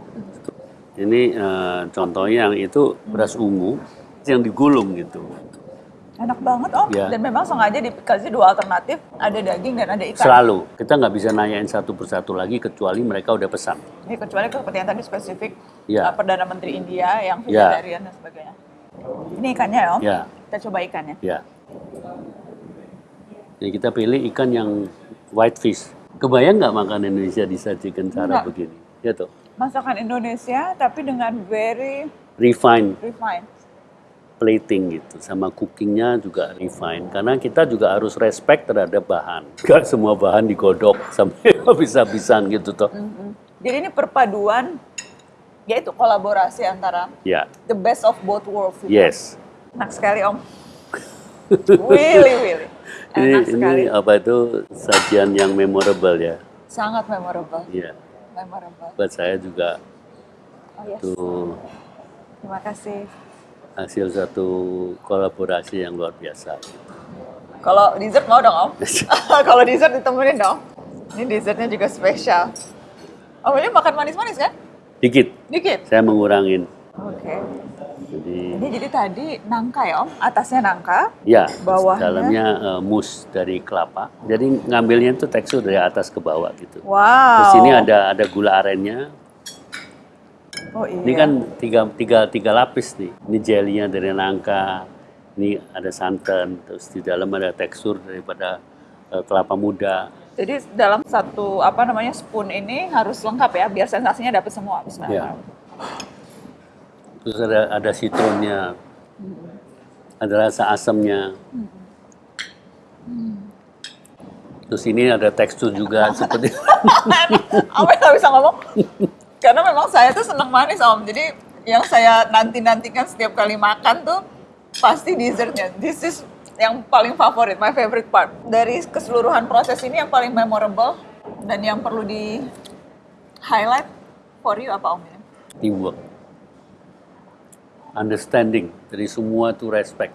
Ini eh, contohnya yang itu beras ungu yang digulung gitu. Enak banget om, ya. dan memang sengaja dikasih dua alternatif, ada daging dan ada ikan. Selalu, kita nggak bisa nanyain satu persatu lagi kecuali mereka udah pesan. Ya, kecuali seperti yang tadi spesifik ya. uh, Perdana Menteri India yang ya. vegetarian ya. dan sebagainya. Ini ikannya ya om, ya. kita coba ikannya. Ya. Jadi kita pilih ikan yang white fish. Kebayang nggak makan Indonesia disajikan cara Enggak. begini? Ya tuh. Masakan Indonesia tapi dengan very refined. Refined plating gitu sama cookingnya juga refine. Karena kita juga harus respect terhadap bahan. Gak semua bahan digodok sampai habis-habisan gitu toh. Mm-hmm. jadi ini perpaduan yaitu kolaborasi antara yeah. the best of both worlds gitu. yes. Enak sekali om. Willy Willy. Ini, sekali. ini apa itu? Sajian yang memorable ya? Sangat memorable. Iya. Memorable. Buat saya juga. Oh, yes. Itu Terima kasih. Hasil satu kolaborasi yang luar biasa. Kalau dessert mau dong Om? Kalau dessert ditemenin dong. Ini dessertnya juga spesial. Om ini makan manis-manis kan? Dikit, Dikit. saya mengurangin. Oke. Jadi Ini jadi tadi nangka ya Om? Atasnya nangka, ya, bawahnya. dalamnya eh, mousse dari kelapa. Jadi ngambilnya itu tekstur dari atas ke bawah gitu. Wow. Terus ini ada ada gula arennya. Oh iya. Ini kan tiga, tiga, tiga lapis nih. Ini jelly-nya dari nangka. Ini ada santan. Terus di dalam ada tekstur daripada eh, kelapa muda. Jadi dalam satu apa namanya spoon ini harus lengkap ya, biar sensasinya dapat semua. Ya. Terus ada ada citronnya. Ada rasa asamnya. Terus ini ada tekstur juga seperti Apa nggak bisa ngomong? Karena memang saya tuh seneng manis Om. Jadi yang saya nanti-nantikan setiap kali makan tuh pasti dessertnya. This is yang paling favorit, my favorite part. Dari keseluruhan proses ini yang paling memorable dan yang perlu di highlight for you apa Om? teamwork. Understanding dari semua itu respect.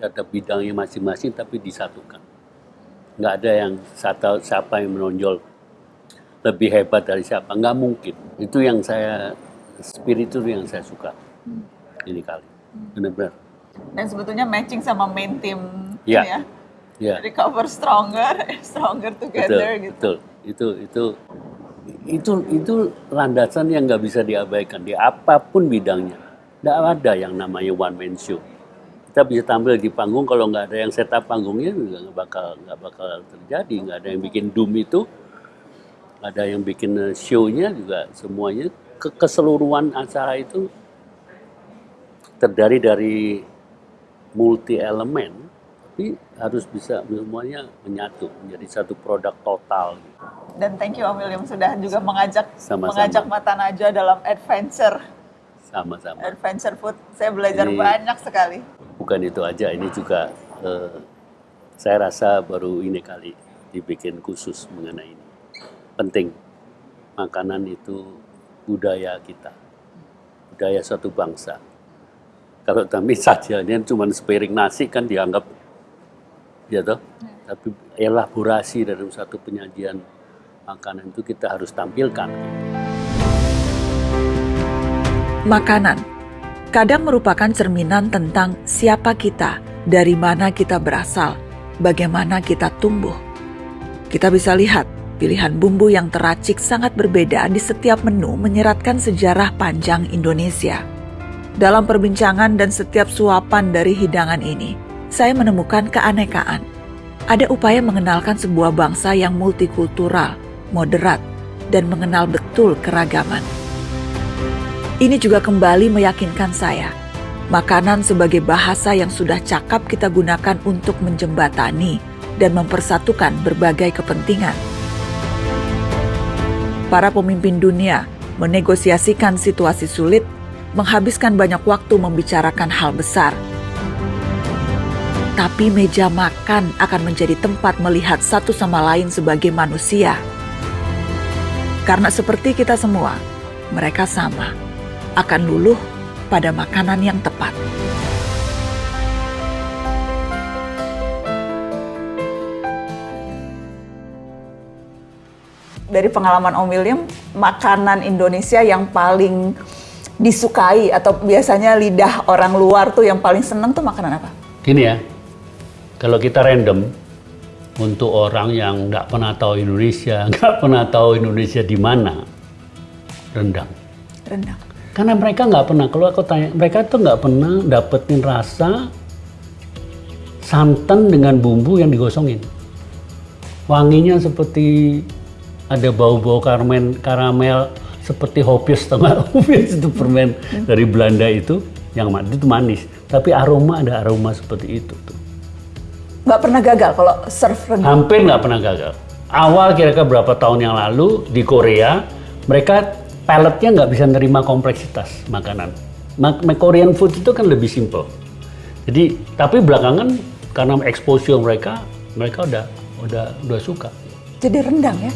Ada bidangnya masing-masing tapi disatukan. Nggak ada yang satu, siapa yang menonjol lebih hebat dari siapa. Nggak mungkin. Itu yang saya, spirit itu yang saya suka. Ini kali. Benar-benar. Dan sebetulnya matching sama main team Ya. ya. Ya. Recover stronger, stronger Betul, together gitu. betul. Itu itu itu itu landasan yang nggak bisa diabaikan di apa pun bidangnya. Nggak ada yang namanya one man show. Kita bisa tampil di panggung kalau nggak ada yang setup panggungnya nggak bakal nggak bakal terjadi. Nggak ada yang bikin doom itu, ada yang bikin eh, show-nya juga semuanya ke keseluruhan acara itu terdiri dari multi elemen tapi harus bisa semuanya menyatu menjadi satu produk total Dan thank you Om William sudah juga mengajak Sama-sama. mengajak Mata Najwa dalam adventure sama-sama. adventure food. Saya belajar Ini- banyak sekali. Bukan itu aja, ini juga eh, saya rasa baru ini kali dibikin khusus mengenai ini. Penting, makanan itu budaya kita, budaya suatu bangsa. Kalau kami sajiannya cuma sepiring nasi kan dianggap, ya toh. Tapi elaborasi dalam satu penyajian makanan itu kita harus tampilkan. Makanan kadang merupakan cerminan tentang siapa kita, dari mana kita berasal, bagaimana kita tumbuh. Kita bisa lihat pilihan bumbu yang teracik sangat berbeda di setiap menu menyeratkan sejarah panjang Indonesia. Dalam perbincangan dan setiap suapan dari hidangan ini, saya menemukan keanekaan. Ada upaya mengenalkan sebuah bangsa yang multikultural, moderat, dan mengenal betul keragaman. Ini juga kembali meyakinkan saya, makanan sebagai bahasa yang sudah cakap kita gunakan untuk menjembatani dan mempersatukan berbagai kepentingan. Para pemimpin dunia menegosiasikan situasi sulit, menghabiskan banyak waktu membicarakan hal besar. Tapi meja makan akan menjadi tempat melihat satu sama lain sebagai manusia. Karena seperti kita semua, mereka sama akan luluh pada makanan yang tepat. Dari pengalaman Om William, makanan Indonesia yang paling disukai atau biasanya lidah orang luar tuh yang paling seneng tuh makanan apa? Gini ya, kalau kita random untuk orang yang nggak pernah tahu Indonesia, nggak pernah tahu Indonesia di mana, rendang. Rendang. Karena mereka nggak pernah, kalau aku tanya, mereka tuh nggak pernah dapetin rasa santan dengan bumbu yang digosongin. Wanginya seperti ada bau-bau karamel, karamel seperti hopius, nggak? Hopius itu permen dari Belanda itu, yang ma- itu manis. Tapi aroma ada aroma seperti itu tuh. Nggak pernah gagal kalau serve rendang. Hampir nggak pernah gagal. Awal kira-kira berapa tahun yang lalu di Korea, mereka paletnya nggak bisa nerima kompleksitas makanan. Ma- ma- Korean food itu kan lebih simple. Jadi, tapi belakangan karena exposure mereka, mereka udah udah udah suka. Jadi rendang ya?